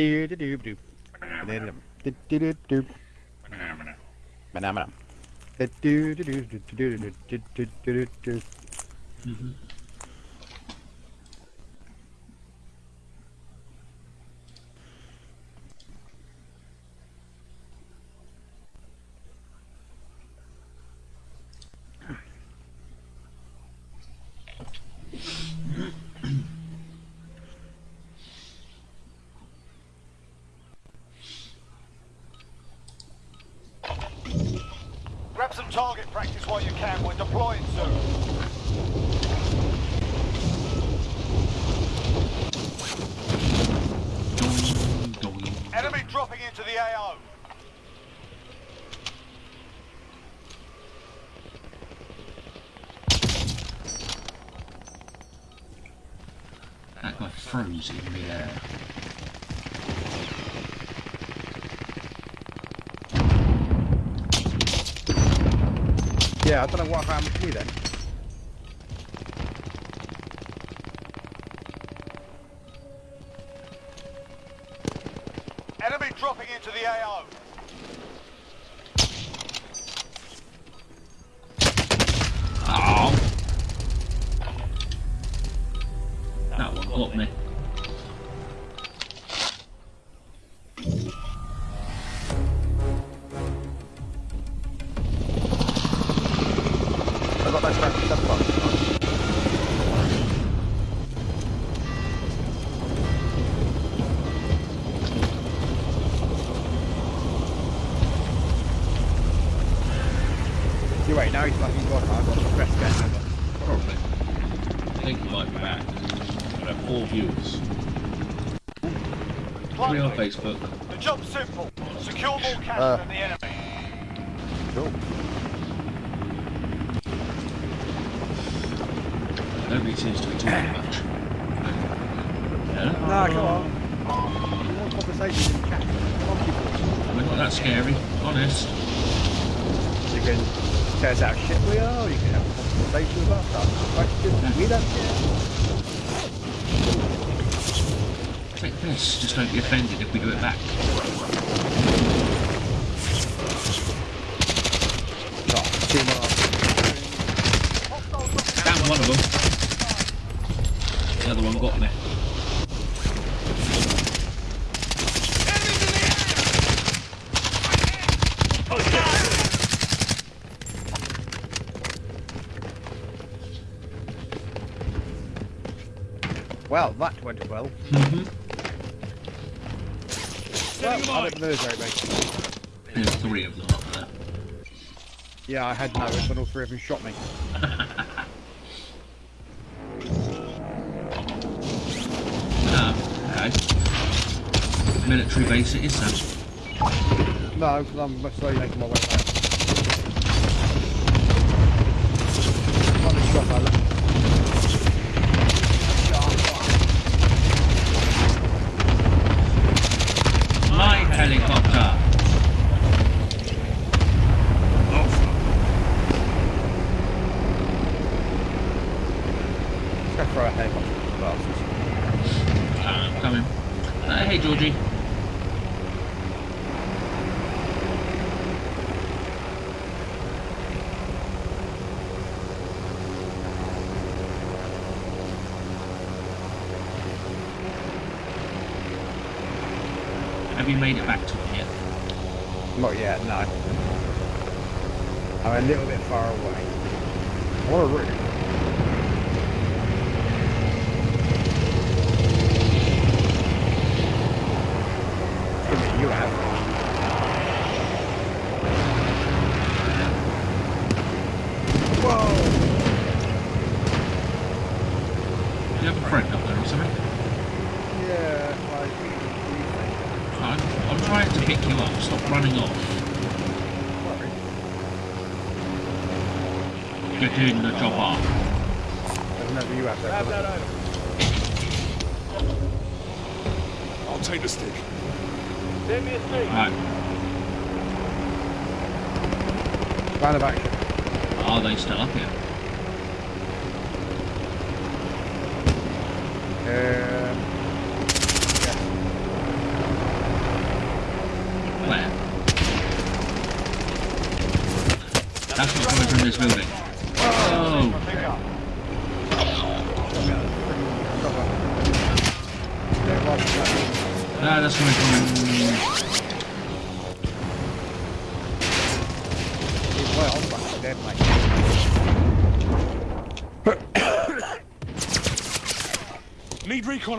Do do do do. Do do do. Do do do do do do do do do do. Grab some target practice while you can. We're deploying soon. Doing, doing. Enemy dropping into the AO. That guy froze in midair. Yeah, I don't know what happened to me then. Facebook. The job's simple. Secure more cash Uh. than the enemy. Cool. Nobody seems to be talking much. Yeah? Nah, come on. We want conversation in chat. Come on, people. We're not that scary, honest. You can tell us how shit we are, you can have a conversation with us, ask questions, we don't care. Take this, just don't be offended if we do it back. The. There's three of them up there. Yeah, I had noticed, but all three of them shot me. Ah, *laughs* okay. Military base it is then. No, because I'm slowly making my way throw a. I'm coming. Uh, hey, Georgie. Have you made it back to it yet? Not yet, no. I'm a little bit far away. What route. Round. Are they still up here?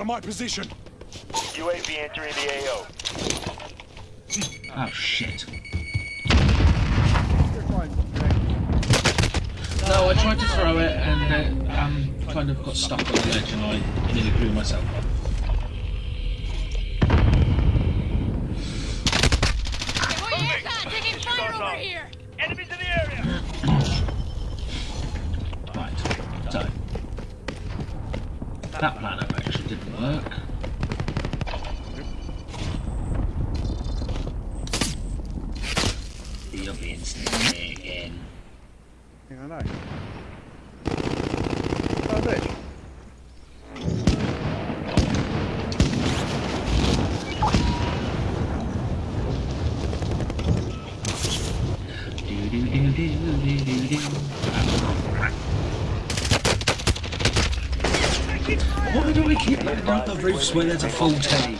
out of my position. UAV entering the AO. swear that's a full tank.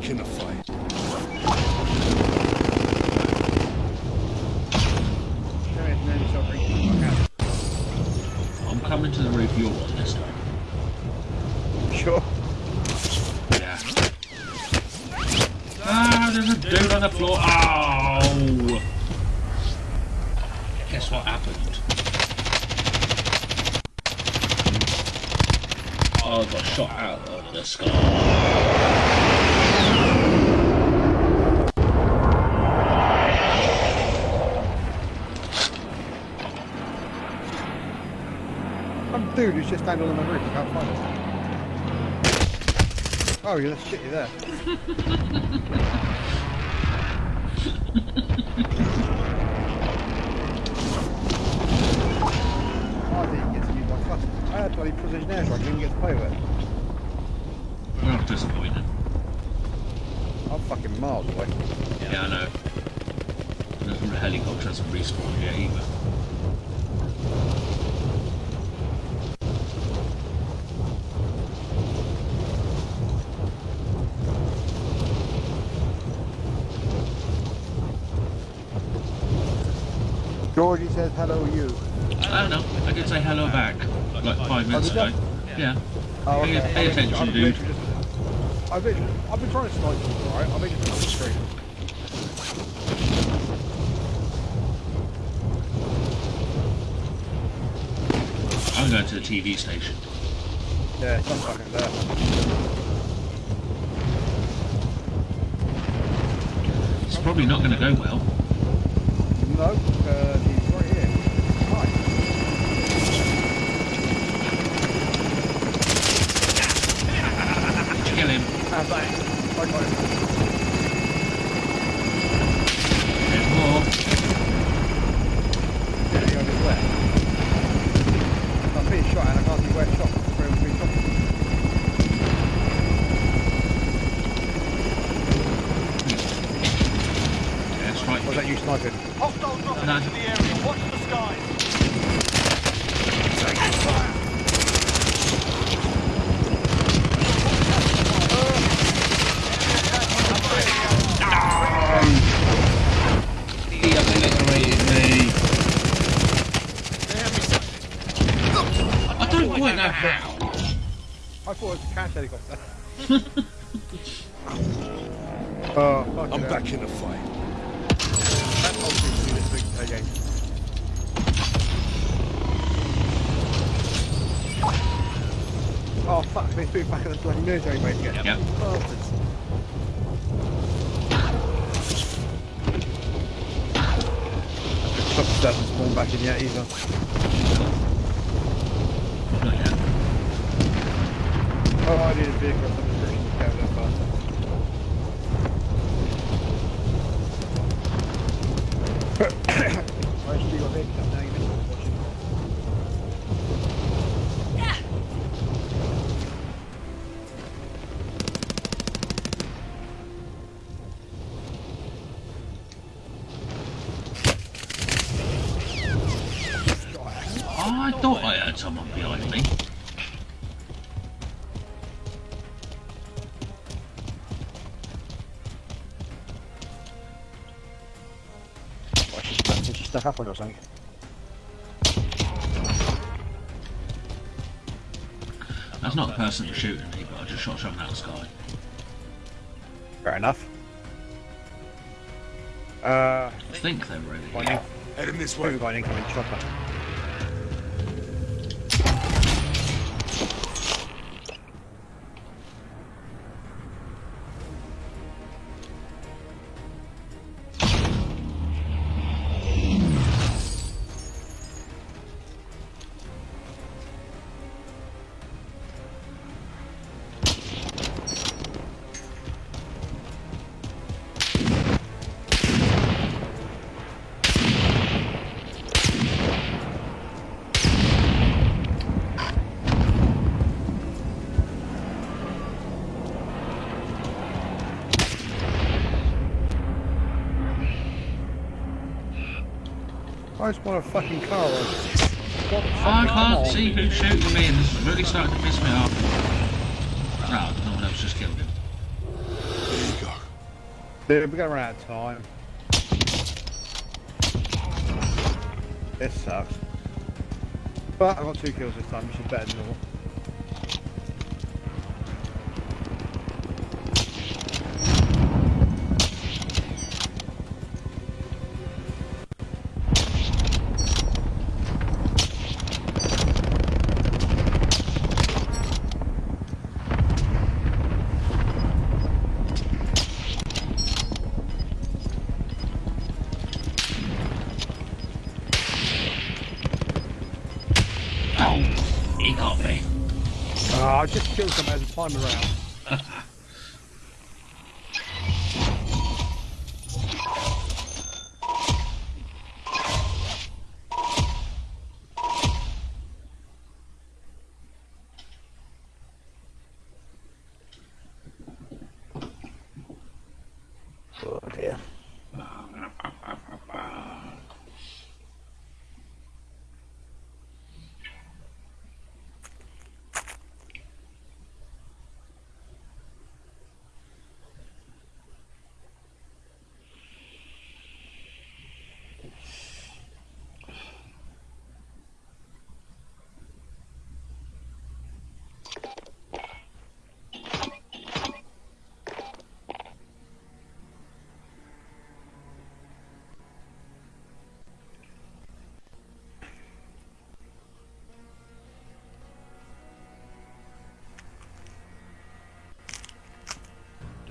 back in the It's just down under my roof. I can't find it. Oh, you're left shitty there. *laughs* says hello you? I don't know. I did say hello back like five minutes ago. Yeah. Oh, okay. pay, pay, attention, dude. I've been, I've been trying to snipe you, alright? I've been just on the screen. I'm going to the TV station. Yeah, it's fucking there. It's probably not going to go well. halfway to a. That's not the person who's shooting me, but I just shot someone out of the sky. Fair enough. Uh, I think they're ready. Heading this way. We've got an incoming chopper. Dude, we gotta run out of time. This sucks. But I got two kills this time, which is better than normal. around.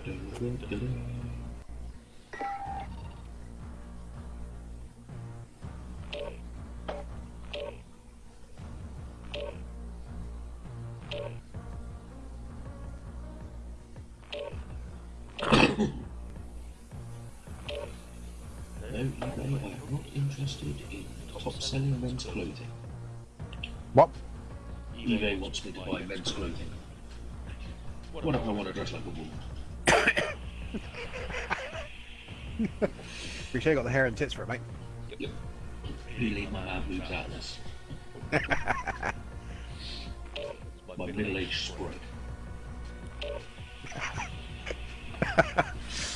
No, eBay are not interested in top-selling men's clothing. What? eBay wants me to buy men's clothing. What if I want to dress like a woman? *laughs* Appreciate you got the hair and tits for it, mate. Yep. yep. Really, my man moves out of this. *laughs* my middle-aged sprite. *laughs*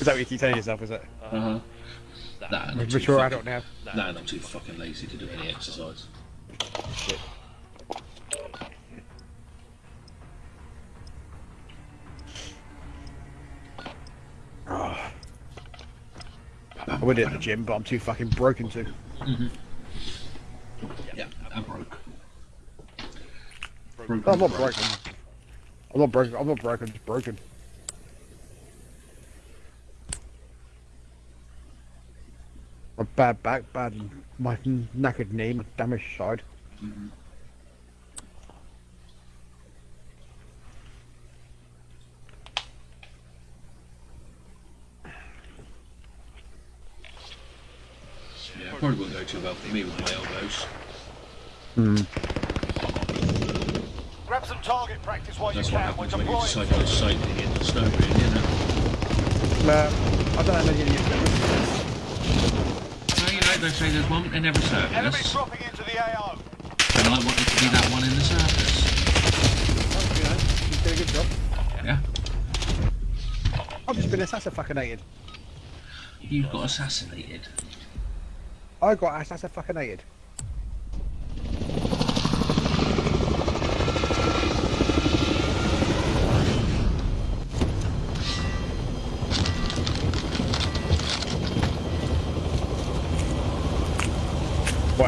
is that what you keep telling yourself, is it? Uh-huh. Nah, I'm mature fucking, adult now. Nah, nah, I'm too fucking lazy to do any exercise. Shit. I would hit the gym, but I'm too fucking broken to. Mm-hmm. Yeah, I'm broke. Broken. I'm not broken. I'm not broken. I'm not broken. Just broken. My bad back, bad my knackered knee, my damaged side. Yeah, probably wouldn't too well for me with my elbows. Hmm. Grab some target practice while That's you what can. We're happens when you deploying. decide to go cycling in the snow, really, isn't it? I don't know any of you. No, you know, they say there's one in every Enemies circus, dropping into the AO. and I wanted to be that one in the circus. You know, you did a good job. Yeah? I've just been assassinated. You've got assassinated. I got ass. That's a fucking Boy,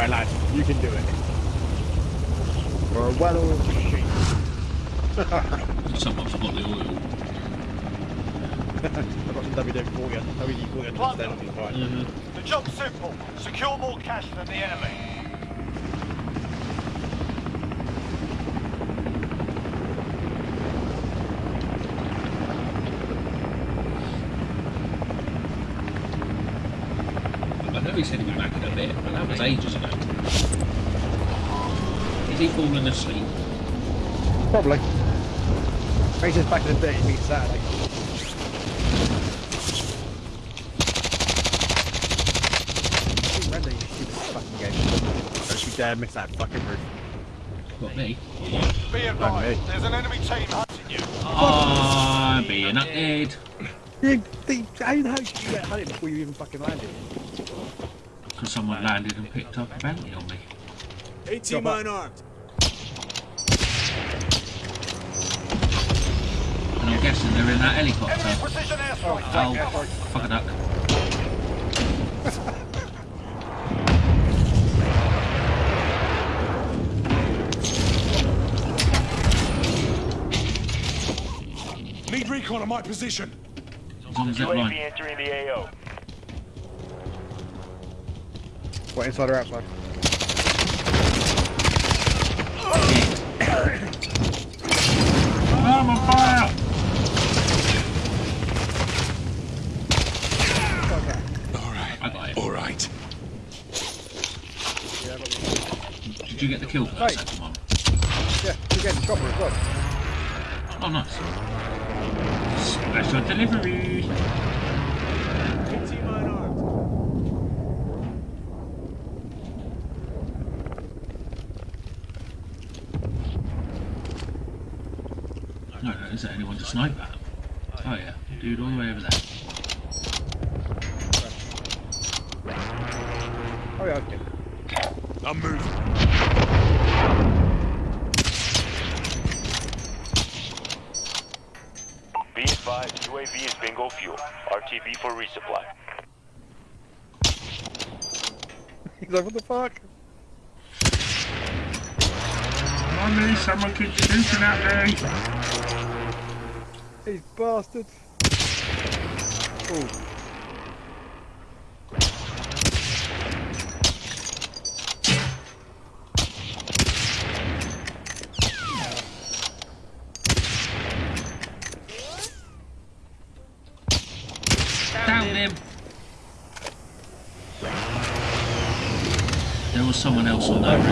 lad, you can do it. You're a well-oiled machine. Someone forgot the oil. I've got some WD-40 on WD-40 on Plunder. instead of me, fine. The job's simple. Secure more cash than the enemy. I know he said he'd be back in a bit, but that was ages ago. Is he falling asleep? Probably. Maybe just back in the day, meet Saturday. Keep rendering you stupid fucking game. Don't you dare miss that fucking roof. Not me. Be me. there's an enemy team hunting you. Ah, I'm being updated. You, the, how the hell did you get hunted before you even fucking landed? Because someone landed and picked up a bounty on me. AT mine armed. And they're in that helicopter. precision. Oh, fuck a duck. Need recon on my position. He's on the zip line. entering the AO. What, inside or outside? I'm on *coughs* fire! Okay. Alright. I got it. Alright. Yeah, I got the- Did you get the kill for that Right. second one? yeah, you get the chopper as well. Oh, nice. Special delivery. AT mine armed. No, no, is there anyone to snipe at? Oh yeah, dude all the way over there. Oh yeah, okay. I'm moving. Be advised, UAV is bingo fuel. RTB for resupply. He's like, what the fuck? Mommy, someone keeps shooting at me! These bastards. Oh. Down him! There was That's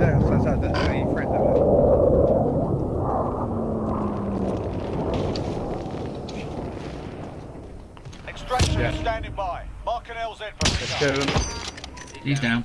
it. That's, any friend of it. Extraction Yeah. standing by. Mark an LZ for Let's. He's down.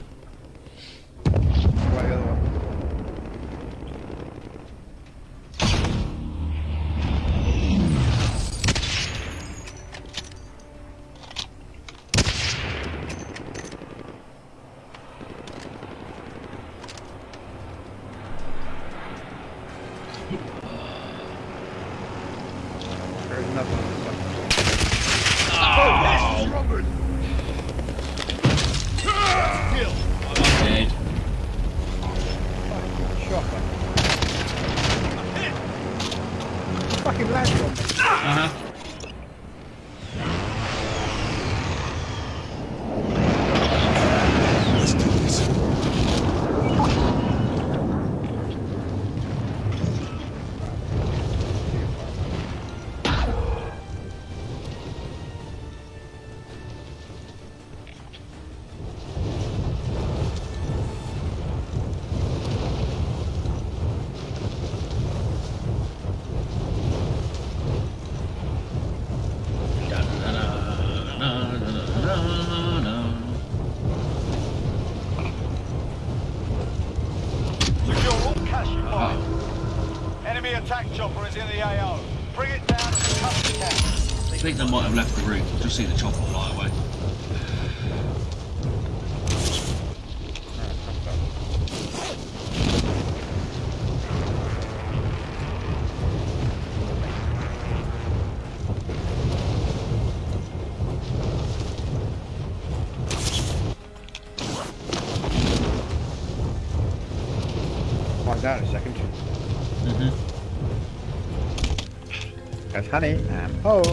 Honey and oh.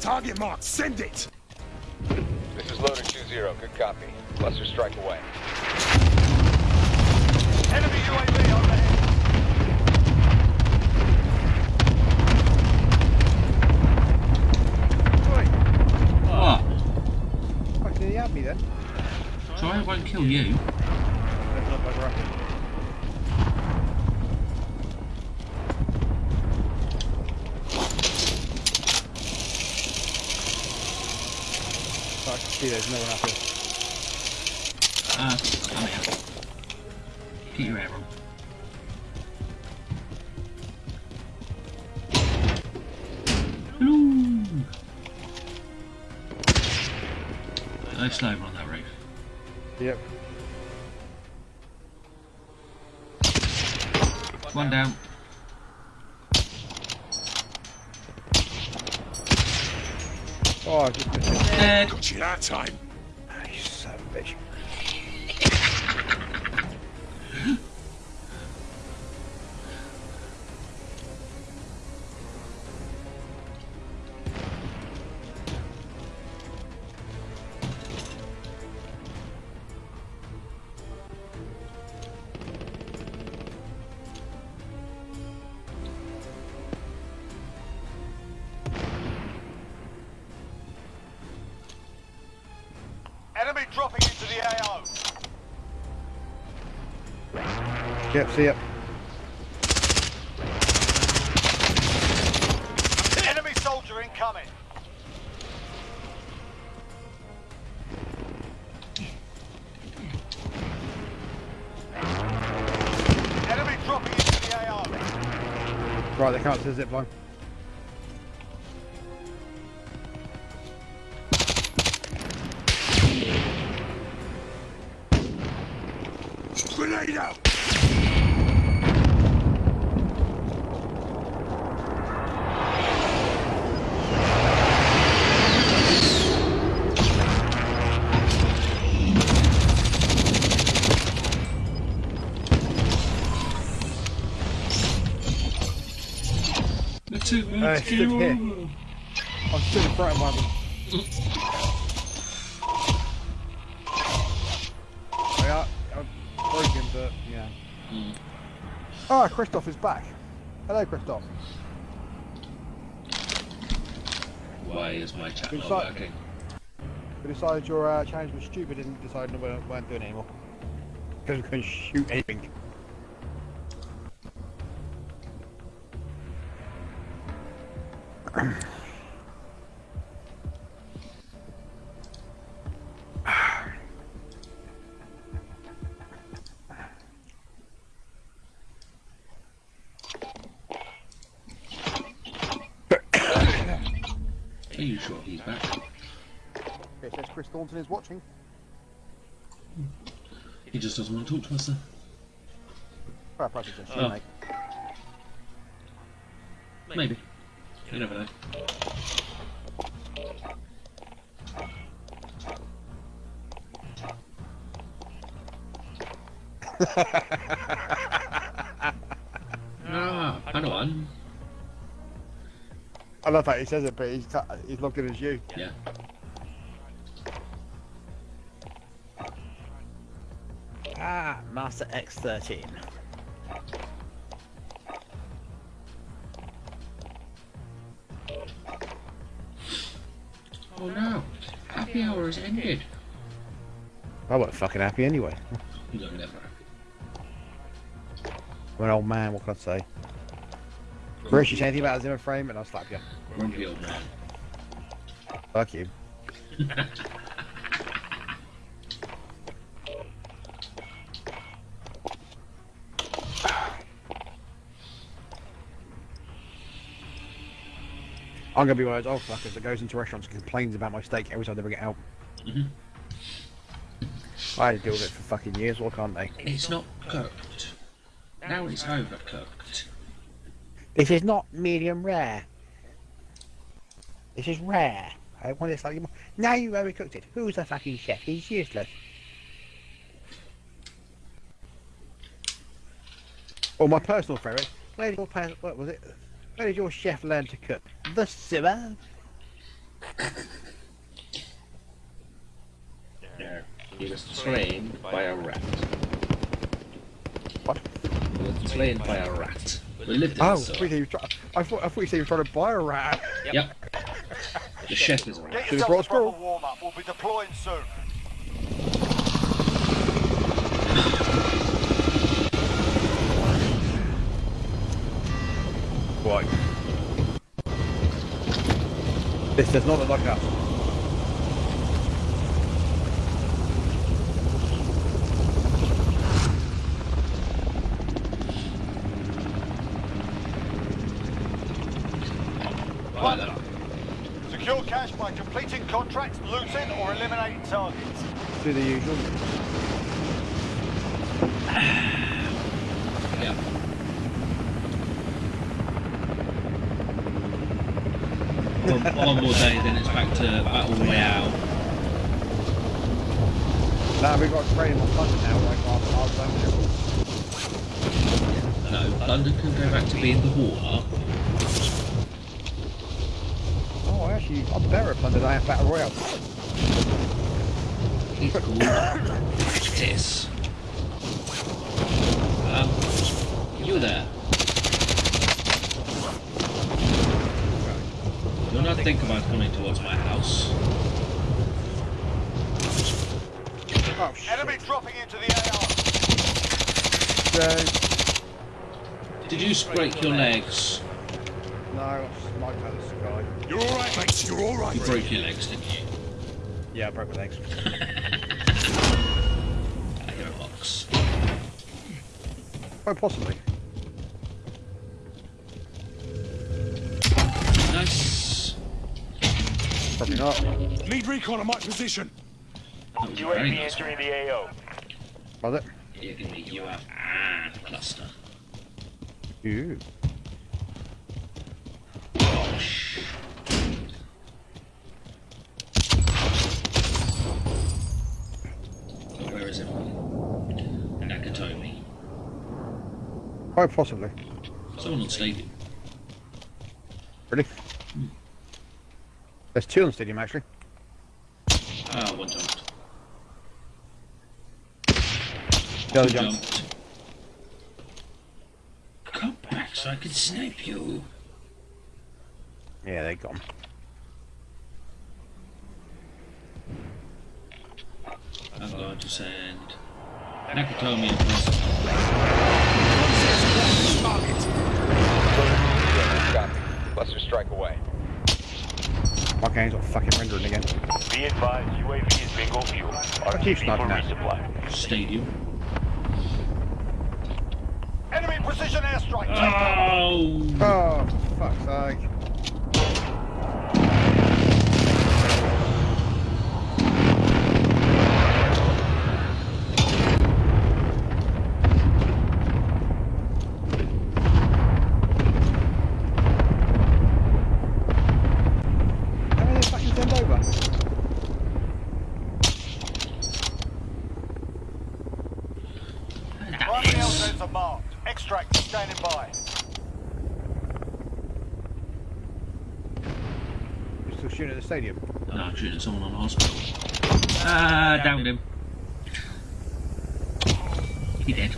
Target mark, send it! Time. See it. Enemy soldier incoming. Enemy dropping into the AO. Right, they can't see the zip line. Stood here. I'm stood in front of *laughs* one of them. I, I broke him, but yeah. Mm. Ah, Christoph is back. Hello, Christoph. Why is my chat not working? We decided your uh, challenge was stupid and decided we weren't, weren't doing it anymore. Because we couldn't shoot anything. He's back? It says Chris Thornton is watching. He just doesn't want to talk to us then. Fair price suggestion, Oh. mate. Maybe. You never know. *laughs* I love how he says it, but he's, cut- he's looking as you. Yeah. Ah, Master X13. Oh no, happy hour has ended. I wasn't fucking happy anyway. You're never I'm an old man, what can I say? Bruce, you say anything about a Zimmer frame and I'll slap you. Old man. Fuck you. I'm gonna be one of those old fuckers that goes into restaurants and complains about my steak every time they bring it out. Mhm. I had to deal with it for fucking years, why can't they? It's not cooked. Now it's overcooked. This is not medium rare. This is rare. I want it slightly more. Now you overcooked it. Who's the fucking chef? He's useless. Or my personal favourite. Where did your what was it? Where did your chef learn to cook? The sewer. No, he was trained by a rat. What? He was trained by a rat. We lived in Oh, I the thought, sewer. I thought I thought you said you were trying to buy a rat. Yep. The chef is on. rat. Get Should've yourself brought a a squirrel. proper warm up. We'll be deploying soon. Right. This does not look like us. Right then. Secure cash by completing contracts, looting, or eliminating targets. Do the usual. Yep. One, one more day, then it's back to battle royale. Now we've got training on London now, like our, our zone No, London can go back to being the water. Oh, actually, I'm better at London than I am Battle Royale. It's called practice. Um, you there. Do not think about coming towards my house. Oh, shit. Enemy dropping into the AO. Did you break your legs? no, I got sniped out of the sky. You're all right, mate. You're all right. You broke your legs, didn't you? Yeah, I broke my legs. *laughs* Quite possibly. Nice. Probably not. Need recon on my position. That was very UAV nice. entering the AO. Was it? You're gonna be you have and ah, cluster. Ooh. Gosh. Where is everyone? Nakatomi. Quite possibly. Someone on stadium. Really? There's two on the stadium, actually. Ah, one jumped. The other jumped. Come back so I can snipe you. Yeah, they're gone. I'm going to send Nakatomi and Plus. Copy. Cluster strike away. Okay, he's got fucking rendering again. Be advised, UAV is bingo fuel. keep RTB for sniping at. resupply. Stadium. Enemy precision airstrike. Take. Oh! Oh, for fuck's sake. How many fucking send over? Primary LZs are marked. Extract is standing by. You're still shooting at the stadium? No, I'm shooting someone on hospital. Ah, downed him. He dead.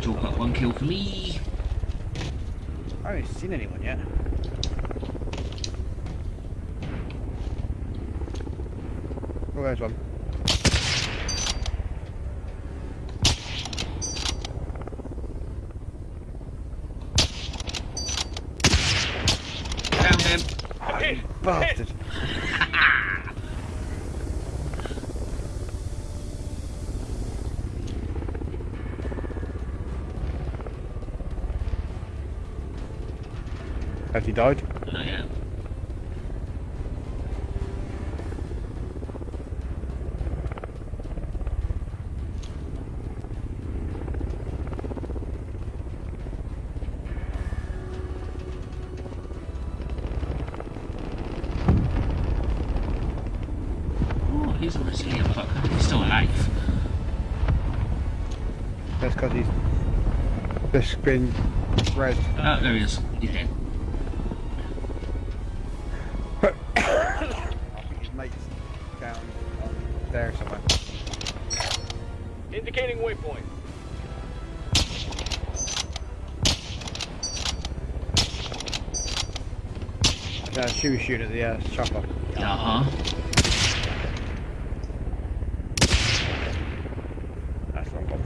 Talk up one kill for me. I haven't seen anyone yet. Oh, there's one. Died? Oh, yeah. Oh, he's a resilient fucker. He's still alive. That's because he's just been res. Oh, there he is. Shooting at the uh, chopper. Uh huh. That's the wrong one.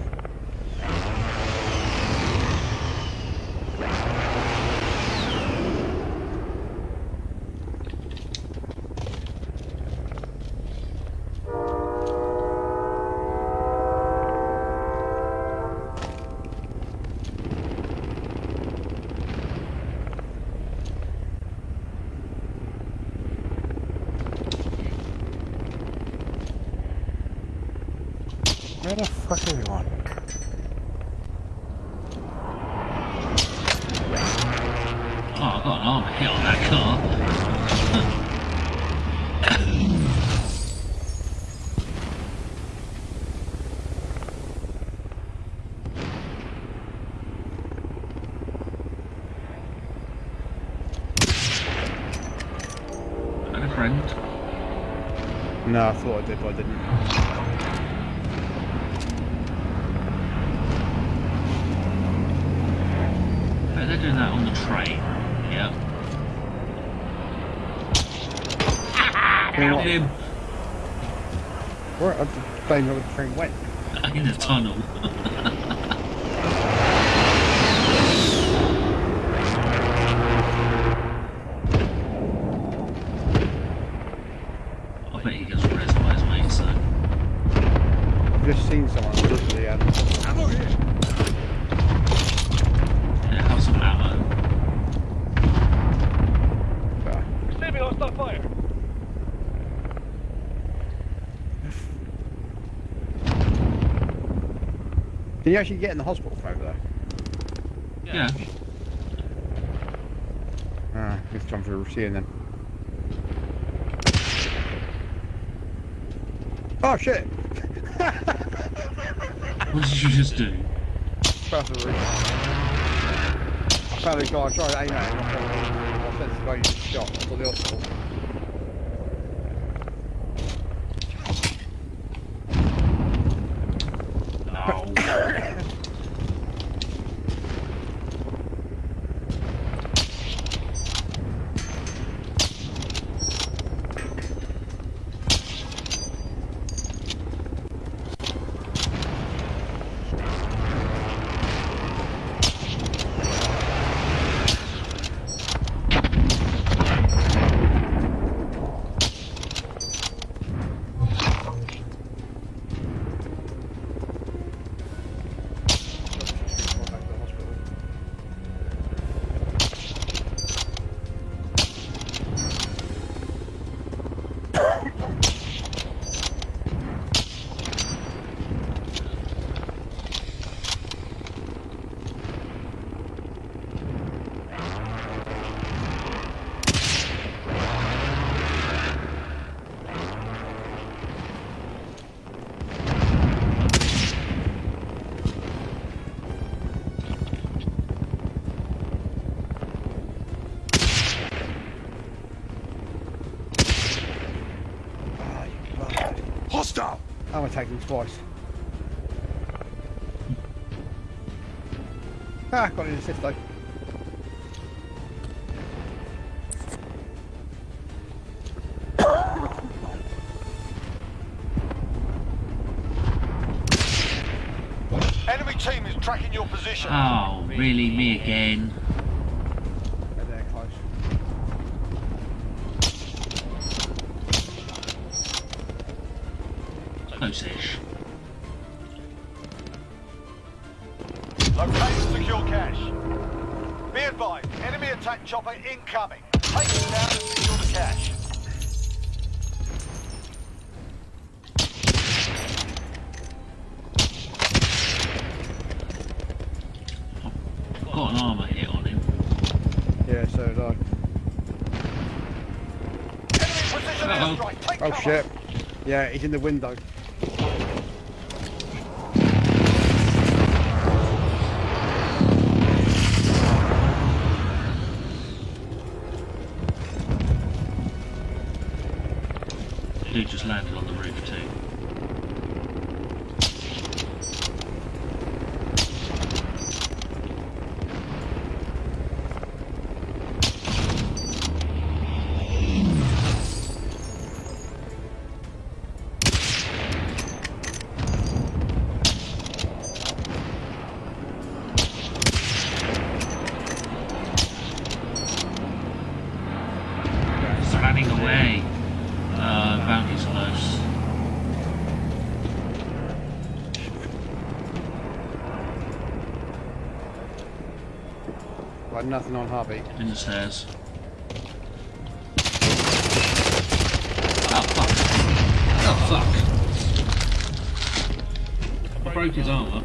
Where the fuck is everyone? Oh, I got an armor hit on that car. And a friend. No, I thought I did, but I didn't. They're doing that on the train. Yeah. You know Downed what? him Where I just don't know where the train went. in the tunnel. I bet he gets res by his mate, so. I've just seen someone literally um, Ammo here. Yeah, have some ammo. uh, Receiving hostile fire. Can you actually get in the hospital from over there? Yeah. Ah, it's time for a seeing then. Oh shit! *laughs* What did you just do? Roof. I found a guy trying to aim at him. I said the guy you just shot to the hospital. Hostile! I'm attacking him twice. Ah, got an assist though. Enemy team is tracking your position. Oh, really? Me again? He's in the window. Nothing on heartbeat. In the stairs. Oh ah, fuck. Oh fuck. I broke his armour.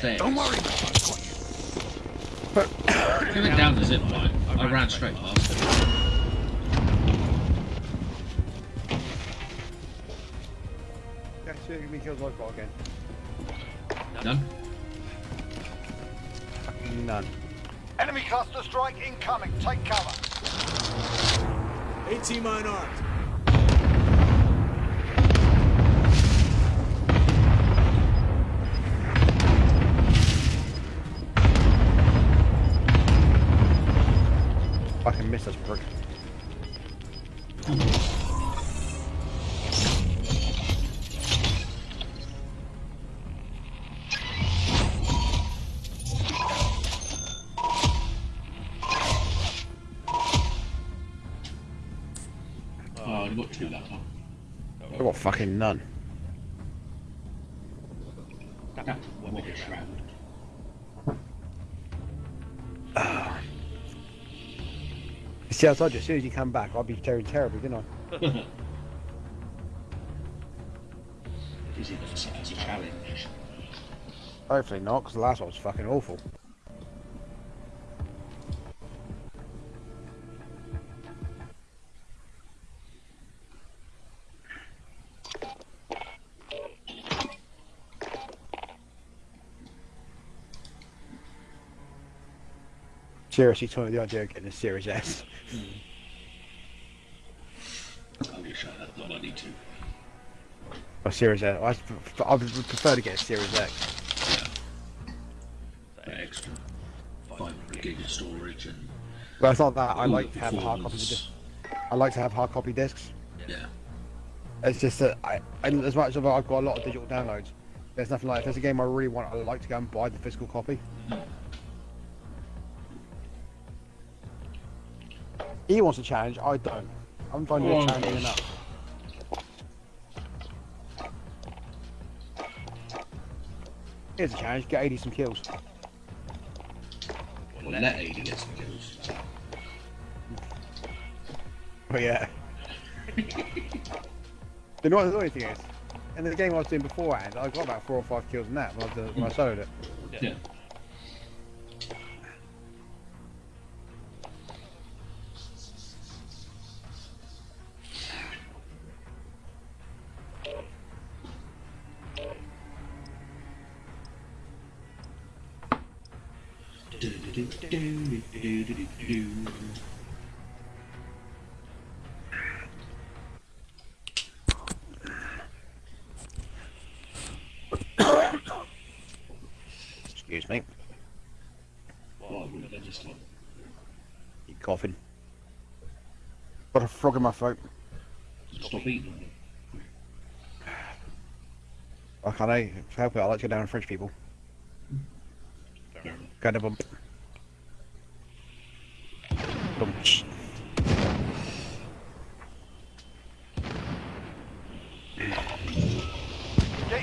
Stairs. Don't worry, man. I've got you. He went down the zip line. I ran straight past him. Yeah, see how many kills I've got again. None? None. Enemy cluster strike incoming. Take cover. AT mine armed. Fucking miss us, prick. Oh, I've got two that time. I've got fucking none. See, I told you, as soon as you come back, I'll be tearing terribly, didn't I? *laughs* Is it a challenge? Hopefully not, because the last one was fucking awful. Seriously, toying with the idea of getting a Series S. I wish I had the money to. Or Series S. I, I would prefer to get a Series X. For extra 500 gig of storage and But it's not that. I like to have hard copy. I like to have hard copy discs. Yeah. It's just that I, as much as I've got a lot of digital downloads, there's nothing like if there's a game I really want, I like to go and buy the physical copy. He wants a challenge, I don't. I'm finding Oh, challenging gosh. enough. Here's a challenge, get 80 some kills. Well, let AD get some kills. But yeah. the not only thing is, in the game I was doing beforehand, I got about four or five kills in that when I, was, when I soloed it. Yeah. Excuse me. Why wouldn't they just like coughing. Got a frog in my throat. stop eating? I can't I help it. I like to go down on French people. Kind of bump. Bump. Get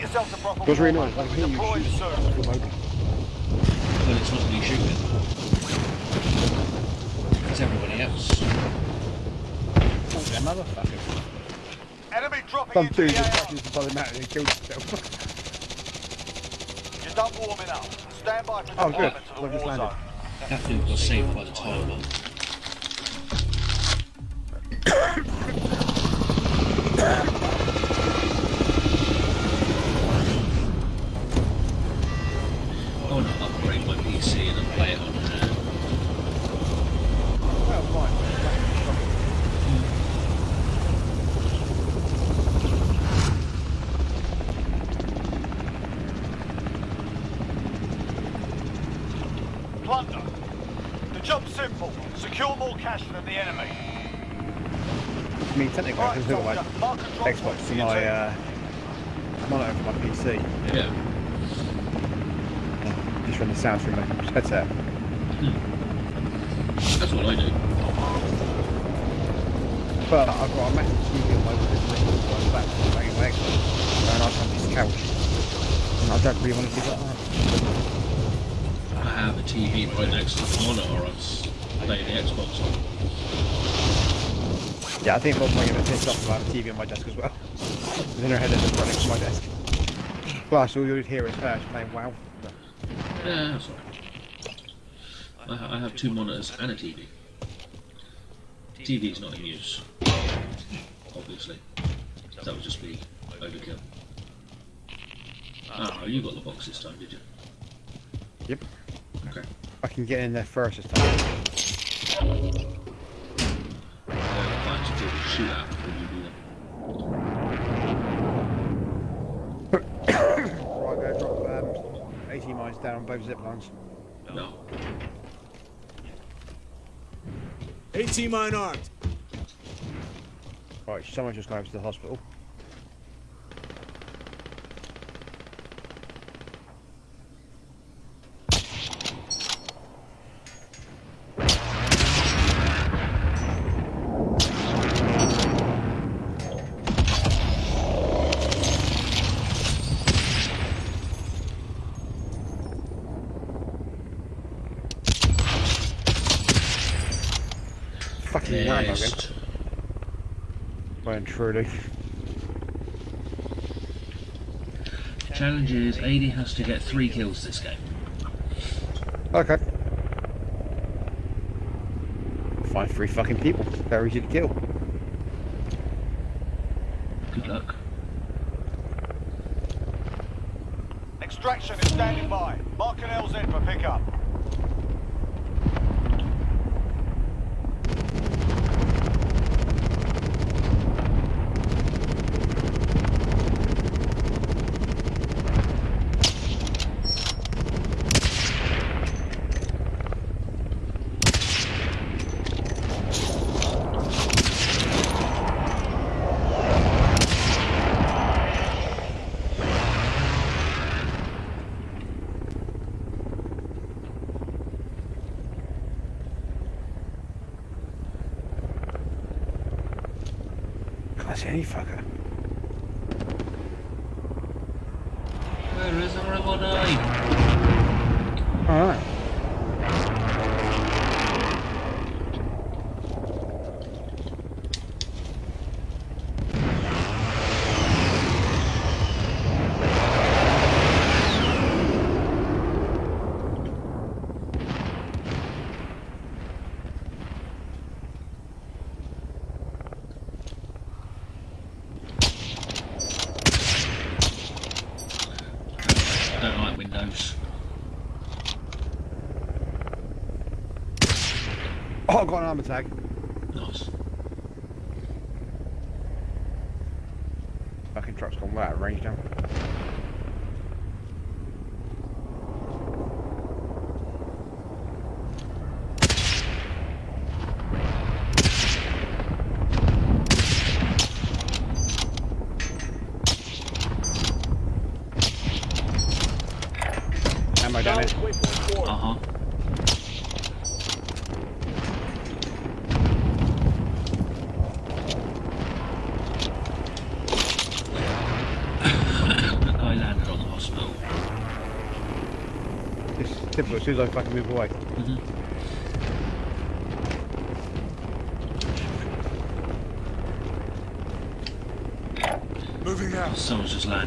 yourself to proper It was really nice. I mate. hear you Deploying shoot. soon. Remote. Well, it's not me shooting. It's everybody else. Oh, that motherfucker. Enemy dropping Some into dude the just AR. crashes into the mountain and kills himself. You're done warming up. Stand by for Oh, good. deployment to I've the just war zone. That dude got saved by the tire bomb. I want to upgrade my PC and then play it on hand. well, fine. Plunder. The job's simple. Secure more cash than the enemy. I mean, technically, I Right, can hook my soldier. Mark and drop Xbox points to for your my team. uh, monitor for my PC. Yeah. Just run the sound through my headset. That's what I do. But I've got a massive TV on my wall, I'm back to my Xbox, and I have this couch. And I don't really want to do that. I have a TV right next to the monitor. I was playing the Xbox on. Yeah, I think Rob's going to piss off about the TV on my desk as well. Then her head is next to my desk. Plus, all you'd hear is her playing WoW. Yeah, that's all right. I, I have two monitors and a TV. TV's not in use, obviously. That would just be overkill. Ah, you got the box this time, did you? Yep. Okay. I can get in there first this time. Uh, I like to do a shootout before you do that. Right, go drop um, AT mines down on both zip lines. No. AT mine armed. Right, someone's just gone over to the hospital. Fucking Rambo again. Next. Truly. Challenge is AD has to get three kills this game. Okay. Find three fucking people. Very easy to kill. Any fucker. Where is everybody? Alright. I don't like windows. Oh, I've got an armor tag. Nice. Fucking truck's gone way out of range now. Ammo down it. Uh huh. the guy landed on the hospital. It's typical as soon as I fucking move away. Mhm. Moving out. Someone's just landed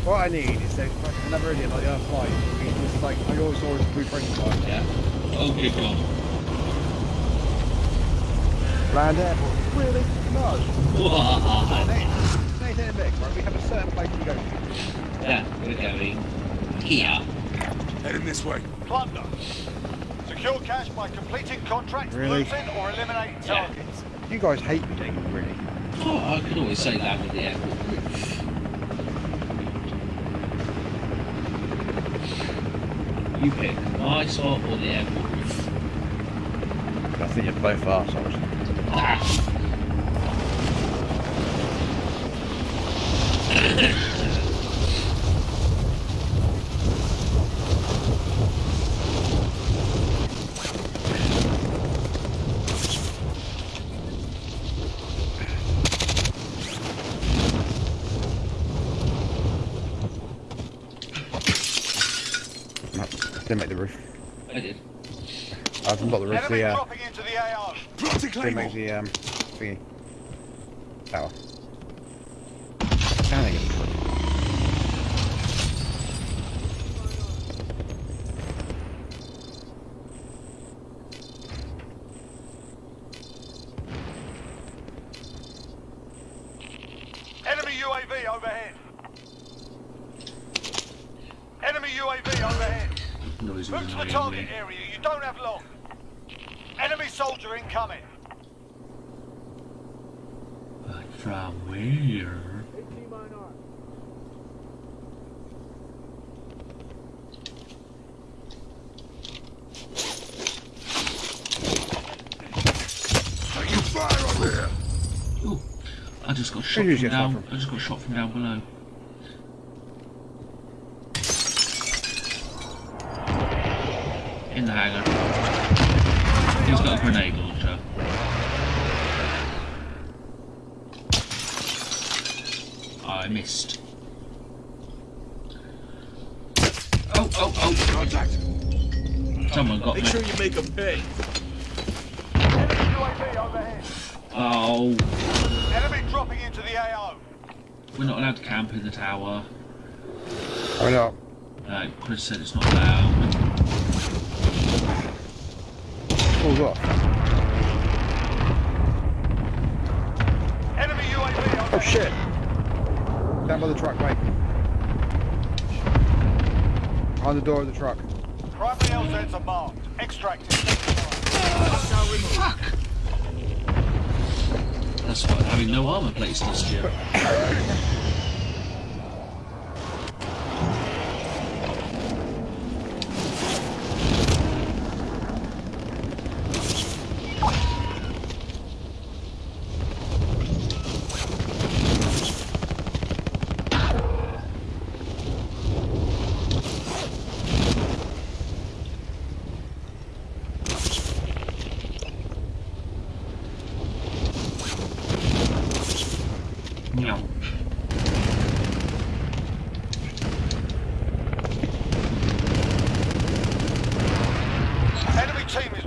what I need is like like another idiot like the other flight. It's just like I always saw as a blue training. Yeah. Oh, good God. Land airport. Really? No. *laughs* Whoa. Nathan Vic, right? We have a certain place to go to. Yeah, we're going here. Heading this way. Plunder. Secure cash by completing contracts, Really? looting, or eliminating Yeah. targets. You guys hate me, don't you? Really? Oh, I could always say that with the airport roof. You pick my spot or the airport roof. I think you're both arseholes. Ah. No, didn't make the roof. I did. I haven't got the roof. Enemy The uh, dropping into the AO. Plotting didn't make the um thingy. Tower. Can I get the roof? Enemy UAV overhead. Enemy UAV overhead. Noise Move was to the annoying target me. area. You don't have long. Enemy soldier incoming. But from where? Taking fire on there. Ooh, I just got shot from get down. from? I just got shot from down below. In the hangar. He's got a grenade launcher. I missed. Oh, oh, oh! Contact. Someone got Make me. Make sure you make them pay. Enemy UAV overhead. Oh, Enemy dropping into the AO. We're not allowed to camp in the tower. I know. Uh, Chris said it's not allowed. Pulls off. Enemy UAV overhead. Oh shit! Down by the truck, mate. Behind the door of the truck. Primary LZs are marked. Extracting. Fuck! That's having no armor plates to you.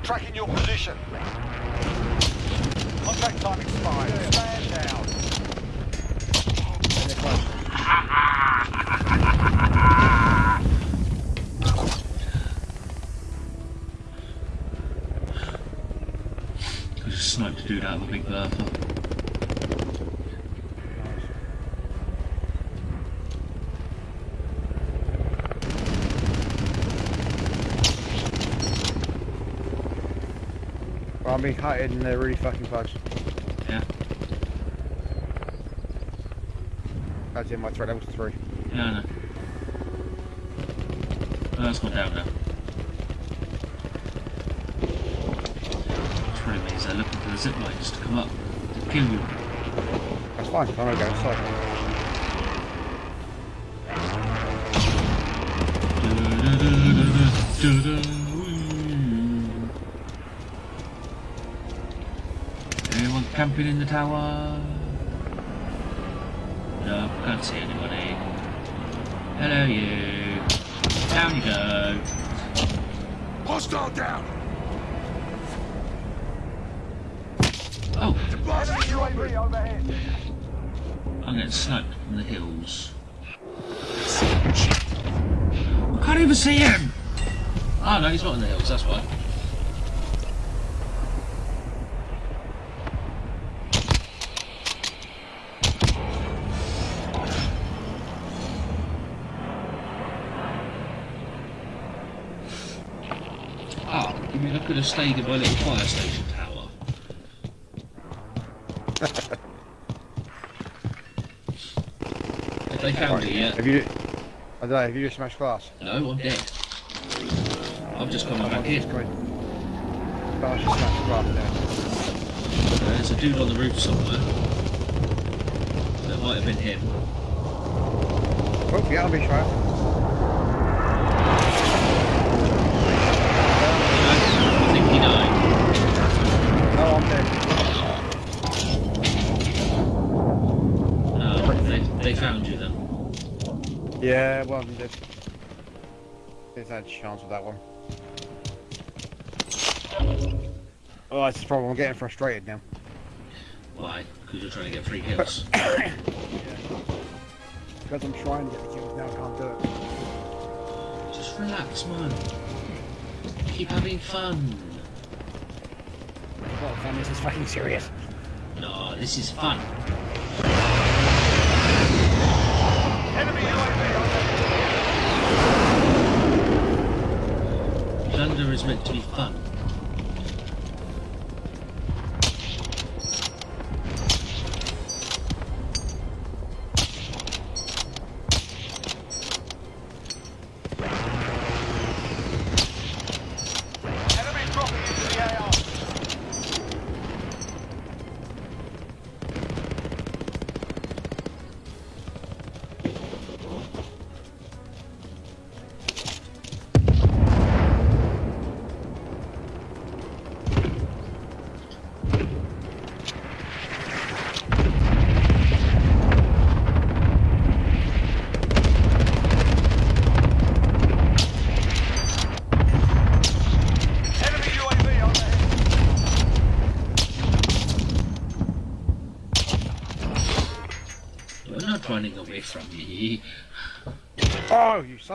Tracking your position. Contact time expired. Stand down. And they're close. I just sniped a dude out of a big bertha. Being hiding and they're really fucking close. Yeah, That's in my threat level three. yeah, I know. Oh, that's gone down now. Which really means they're looking for the zip lines to come up to kill you. That's fine. I'm gonna go inside. Camping in the tower? No, can't see anybody. Hello, you. Down you go. Hostile down! Oh, Enemy UAV overhead. I'm getting sniped from the hills. I can't even see him! Oh no, he's not in the hills, that's why. Ah, you mean I could have stayed in my little fire station tower? Have they found it yet? Have you? I don't know. Have you just smashed glass? No, I'm dead. I'm just coming back in. Just come in. Just smashed glass now. Uh, there's a dude on the roof somewhere. That might have been him. Oh, yeah, I'll be sure. I think he died. No, I'm dead. No, they, they found you then. Yeah, well, I'm dead. There's no chance with that one. Oh, that's the problem. I'm getting frustrated now. Why? Because you're trying to get free kills. *coughs* Because I'm trying to get the kills now, I can't do it. Just relax, man. Keep having fun. Well, fam, this is fucking serious. No, this is fun. Enemy UAV overhead. Plunder is meant to be fun.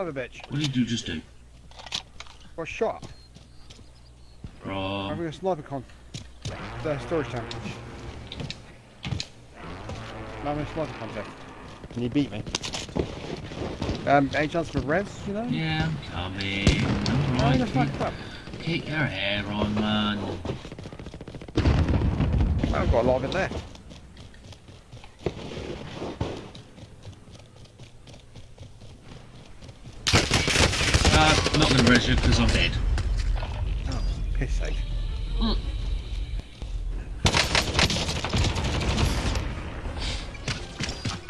Of a bitch. What did you do? just do? Got shot. I'm From... having a sniper con. The storage tank. I'm having a sniper contest. Can you beat me? Um, any chance for res, you know? Yeah, I'm coming. How Alright, the fuck keep, up? keep your hair on, man. I've got a lot of it left. Uh, I'm not going to because I'm dead. Oh, piss sake.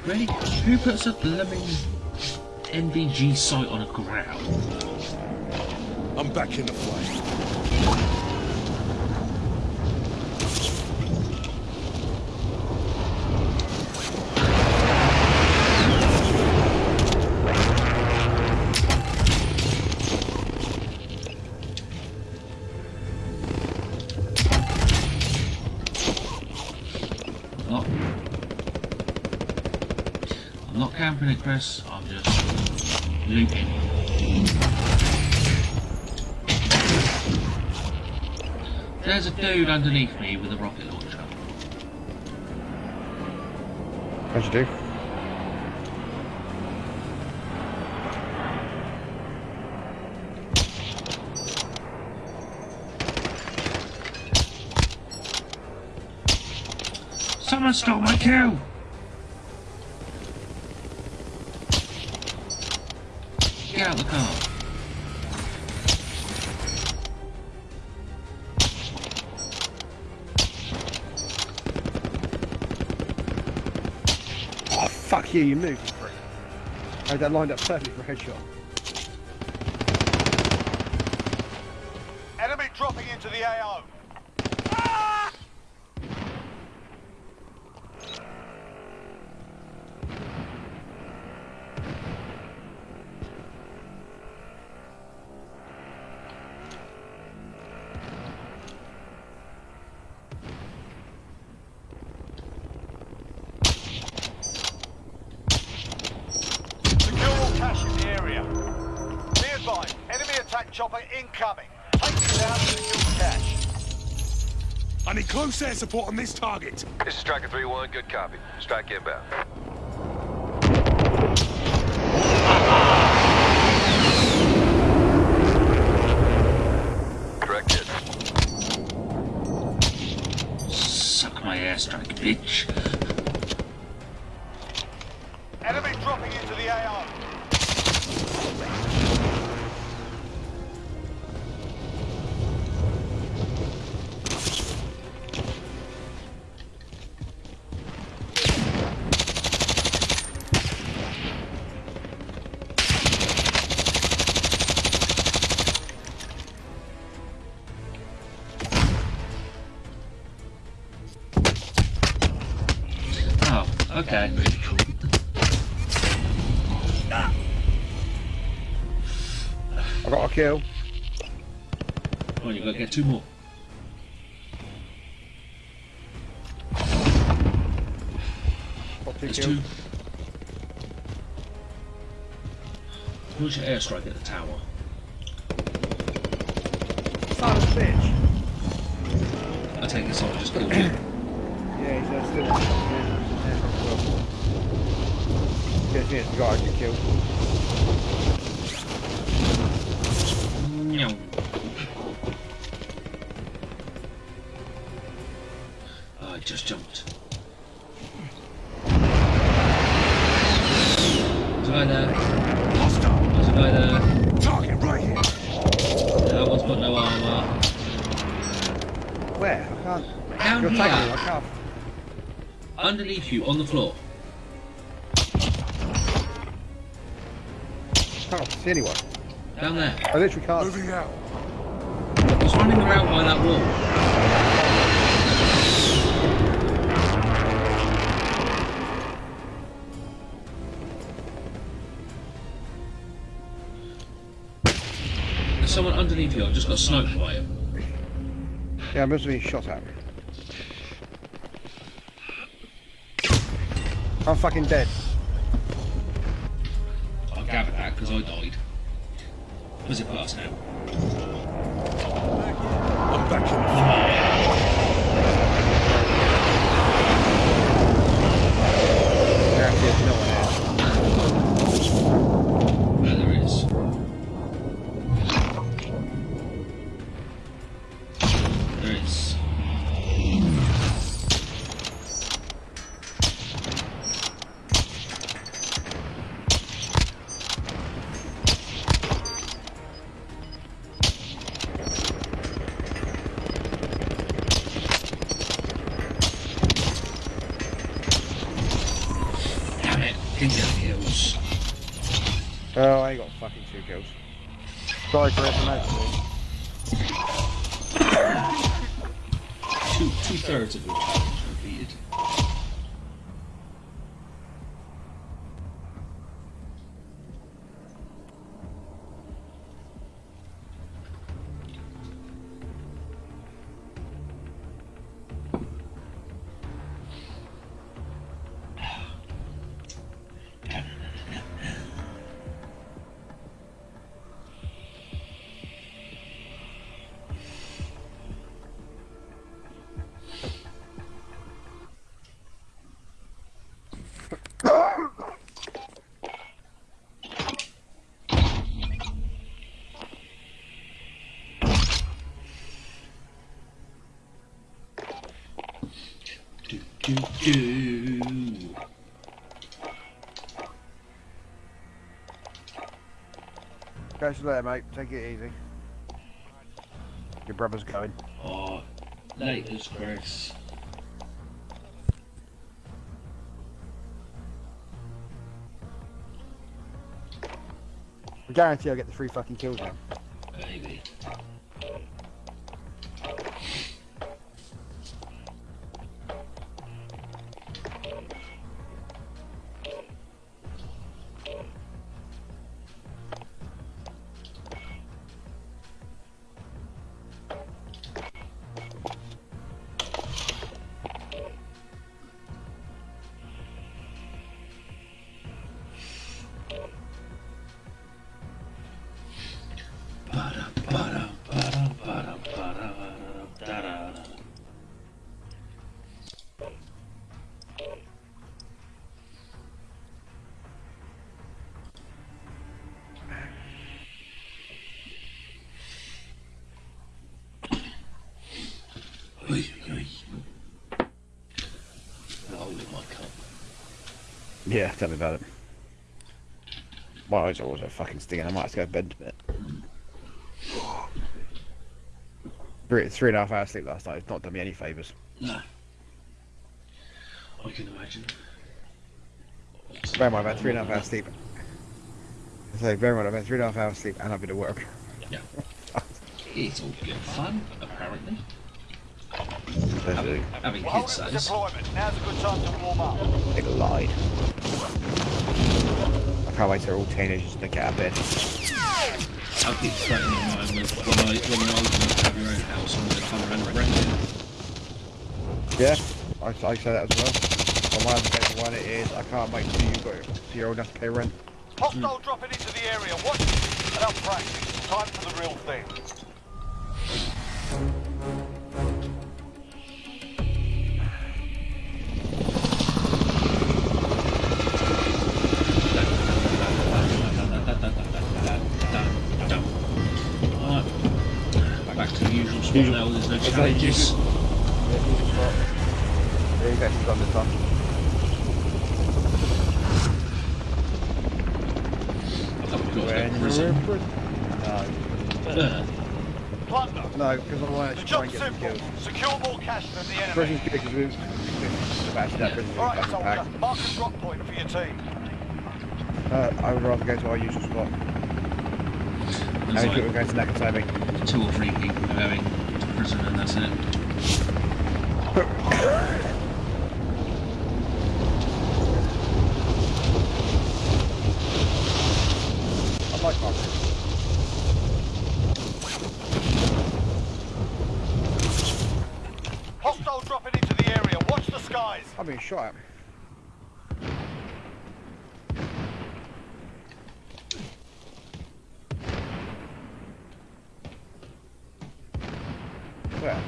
Really? Who puts a blooming NVG sight on a ground? I'm back in the fray. I'm just looting. There's a dude underneath me with a rocket launcher. How'd you do? Someone stole my kill! You, moved, you prick. I had that lined up perfectly for a headshot. Air support on this target. This is Striker 3-1, good copy. Strike inbound. Your airstrike at the tower. You, on the floor. can't see anyone. Down there. I literally can't. Moving out. He's running around by that wall. There's someone underneath you. I just got sniped by him. Yeah, I must have been shot at. I'm fucking dead. Do, do. Catch you later, mate. Take it easy. Your brother's going. Oh, latest, Chris. I guarantee I'll get the three fucking kills now. Yeah, tell me about it. My eyes are also fucking stinging. I might have to go to bed a bit. Three, three and a half hours sleep last night. It's not done me any favours. No. I can imagine. Bear in mind, I've had three and a half hours sleep. So, bear in mind, I've had three and a half hours sleep and I've been to work. Yeah. It's all good fun, apparently. They Having, having We're kids, holding that deployment. Now's a good time to warm up. They lied. I can't wait till all teenagers and they get out of bed. I'll keep floating in mind with when, I, when you're old enough to have your own house and they come around and rent it. Yeah, I, I say that as well. But my other favourite one is I can't wait till you got till you're old enough to pay rent. Hostile dropping into the area. Watch enough practice. Time for the real thing. We got to When go you're prison. in prison. No, Plunder. no, because I want The to try and job's get some simple. kills. Secure more cash than the enemy. Prison's good because we've we've that prison's really Alright, fucking packed. soldier. Mark a drop point for your team. Uh, I would rather go to our usual spot. How there's many people are like going to Nakatomi? two or three people going and that's it. I like our prison. Hostile dropping into the area. Watch the skies. I'm being shot at. Where?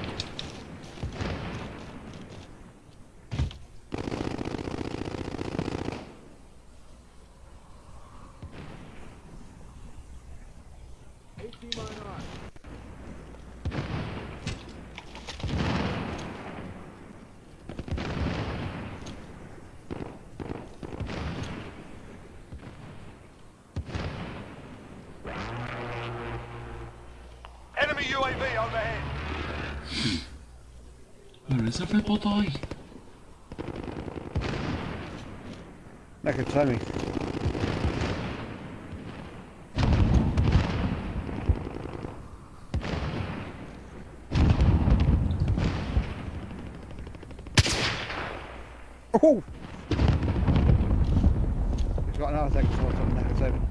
Enemy UAV overhead. Where is everybody? Nakatomi. Oh! He's got another second sword on Nakatomi.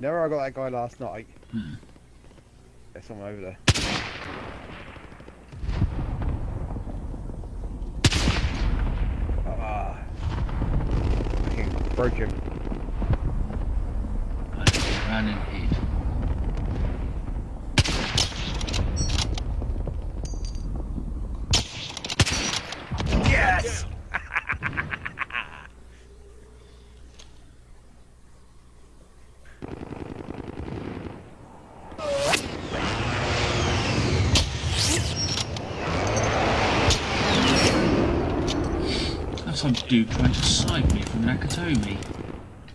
You know where I got that guy last night? Hmm. There's someone over there. Ah. Fucking broke him. Hid. Yes! some dude trying to snipe me from Nakatomi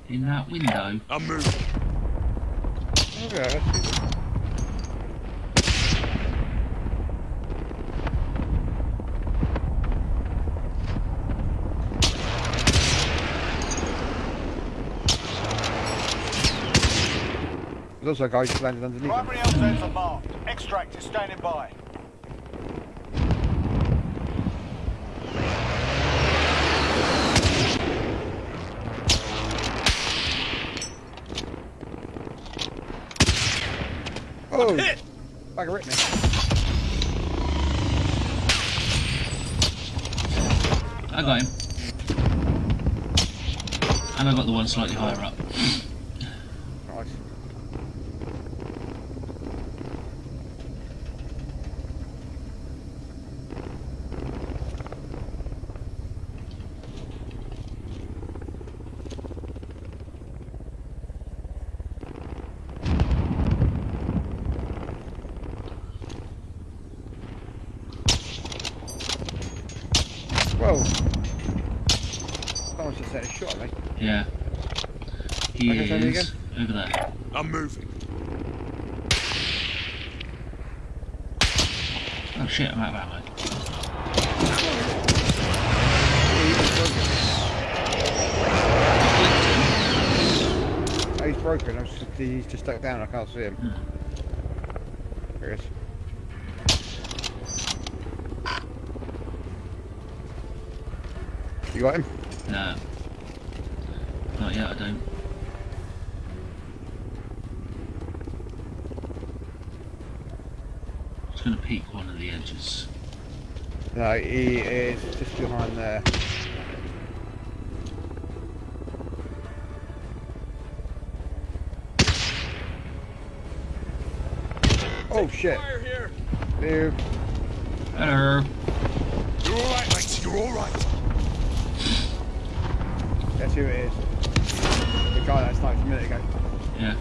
in that window. I'm moving. Okay, I see them. There's also a guy just landed underneath. Primary LZs are marked. Extract is standing by. Hit! Bag of Rickman. I got him. And I got the one slightly higher up. Nice. Whoa! Someone's just set a shot at me. Yeah. He Okay, say that is over there. I'm moving. Oh shit, I'm out of ammo. Oh, he's broken. I was just, stuck down. I can't see him. There he is. You got him? No. Not yet, I don't. Just gonna peek one of the edges. No, he shit! Fire here. Dude, Hello. You're all right, mate. You're all right. guess who it is? The guy that sniped a minute ago. Yeah.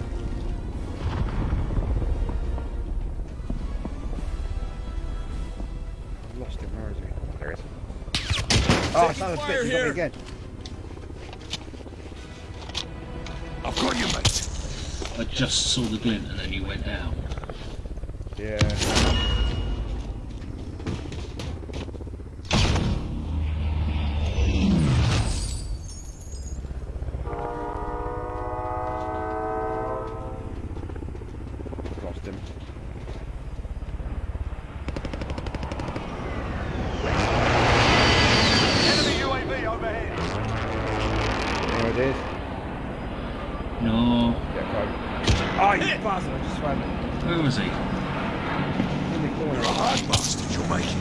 I've lost him. Where is he? There he is. Oh, son of a fire bitch! He got me here. again. I've got you, mate. I just saw the glint and then you went down. Yeah. Lost him. Enemy UAV overhead. There it is. No. Yeah, quite. Oh, you bastard! I just swam Where was he? in the corner. You're a hard bastard. You'll make it.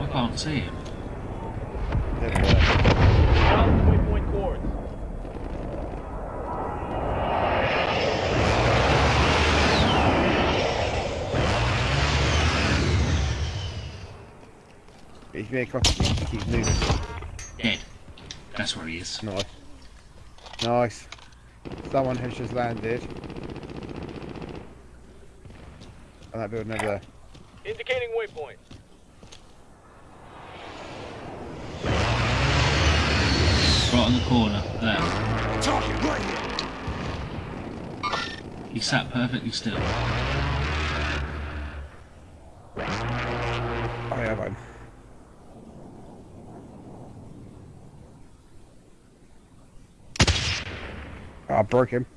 I can't see him. There, there. Waypoint course. He's very cocky. He keeps moving. Dead. That's where he is. Nice. Nice. Someone has just landed. On that building over there. Indicating waypoint. Right on the corner. There. Target right here. He sat perfectly still. Oh yeah, got him. Oh, I broke.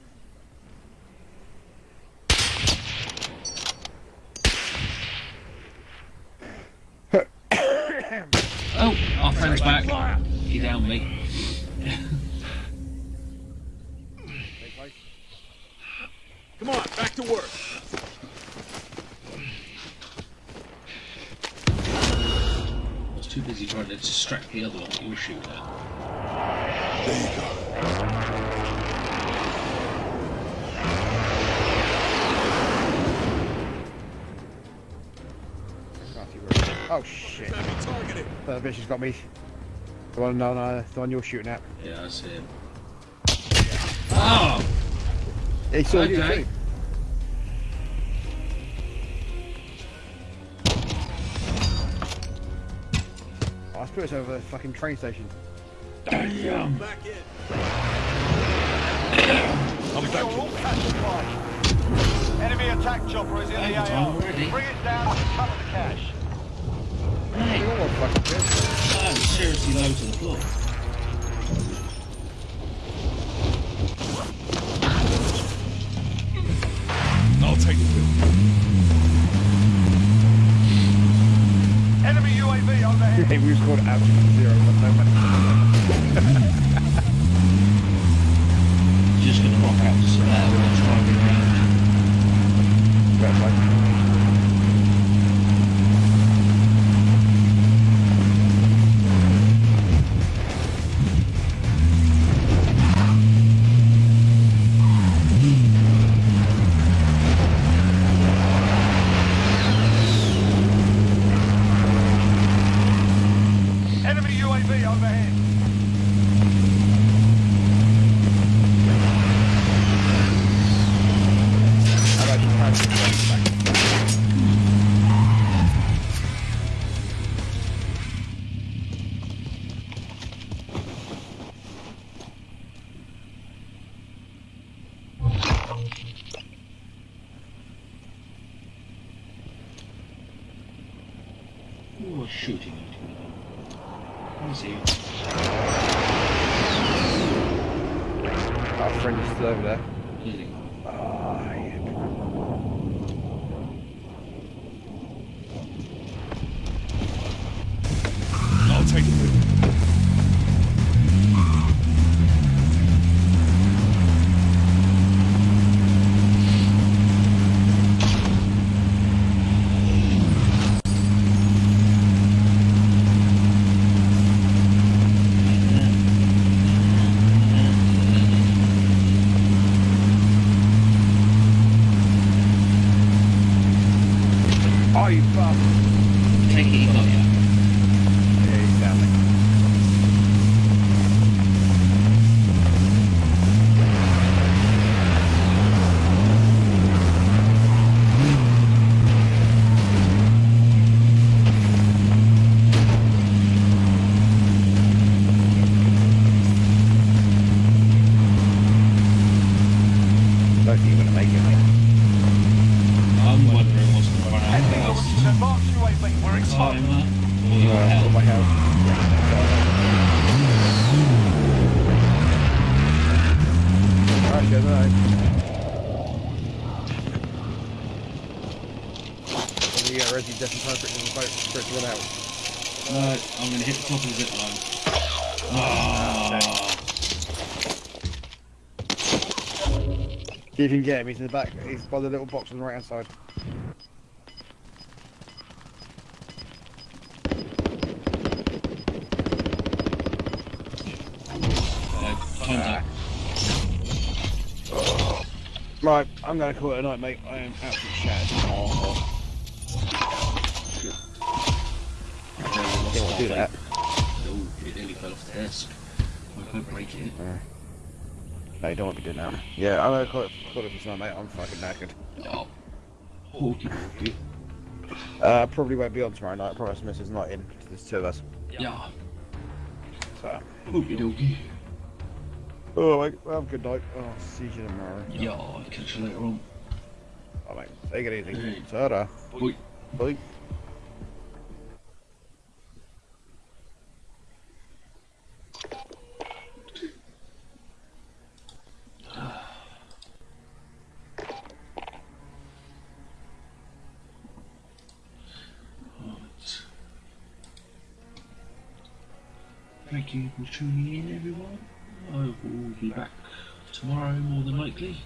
Oh shit. That bitch has got me. The one, no, no, the one you're shooting at. Yeah, I see him. Oh! It's all okay. you too. I threw it over the fucking train station. Damn! Back in. I'm back. in. Enemy attack chopper is in the AO. Bring it down and cover the cash. Hey, You're all fucking good. I'm seriously low to the floor. I'll take the Enemy UAV overhead. Hey, we scored absolute zero, but no money. Run out. No, I'm going to hit the top of the zip line. Ah. See if you can get him, he's in the back, he's by the little box on the right hand side. Right, I'm gonna call it a night, mate. I am absolutely I can't break it. No, you don't want to be doing that. Yeah, I'm gonna call it, call it for tonight, mate. I'm fucking knackered. Oh. Hawky hawky. Uh, probably won't be on tomorrow night. Promise Miss is not in. There's two of us. Yeah. So. Hawky dokey. Oh, mate. Well, have a good night. I'll see you tomorrow. Yeah, I'll catch you later on. Oh, mate. Take it easy. Hey. Ta-da. Bye. Bye. Thank you for tuning in, everyone. I will be back tomorrow, more than likely.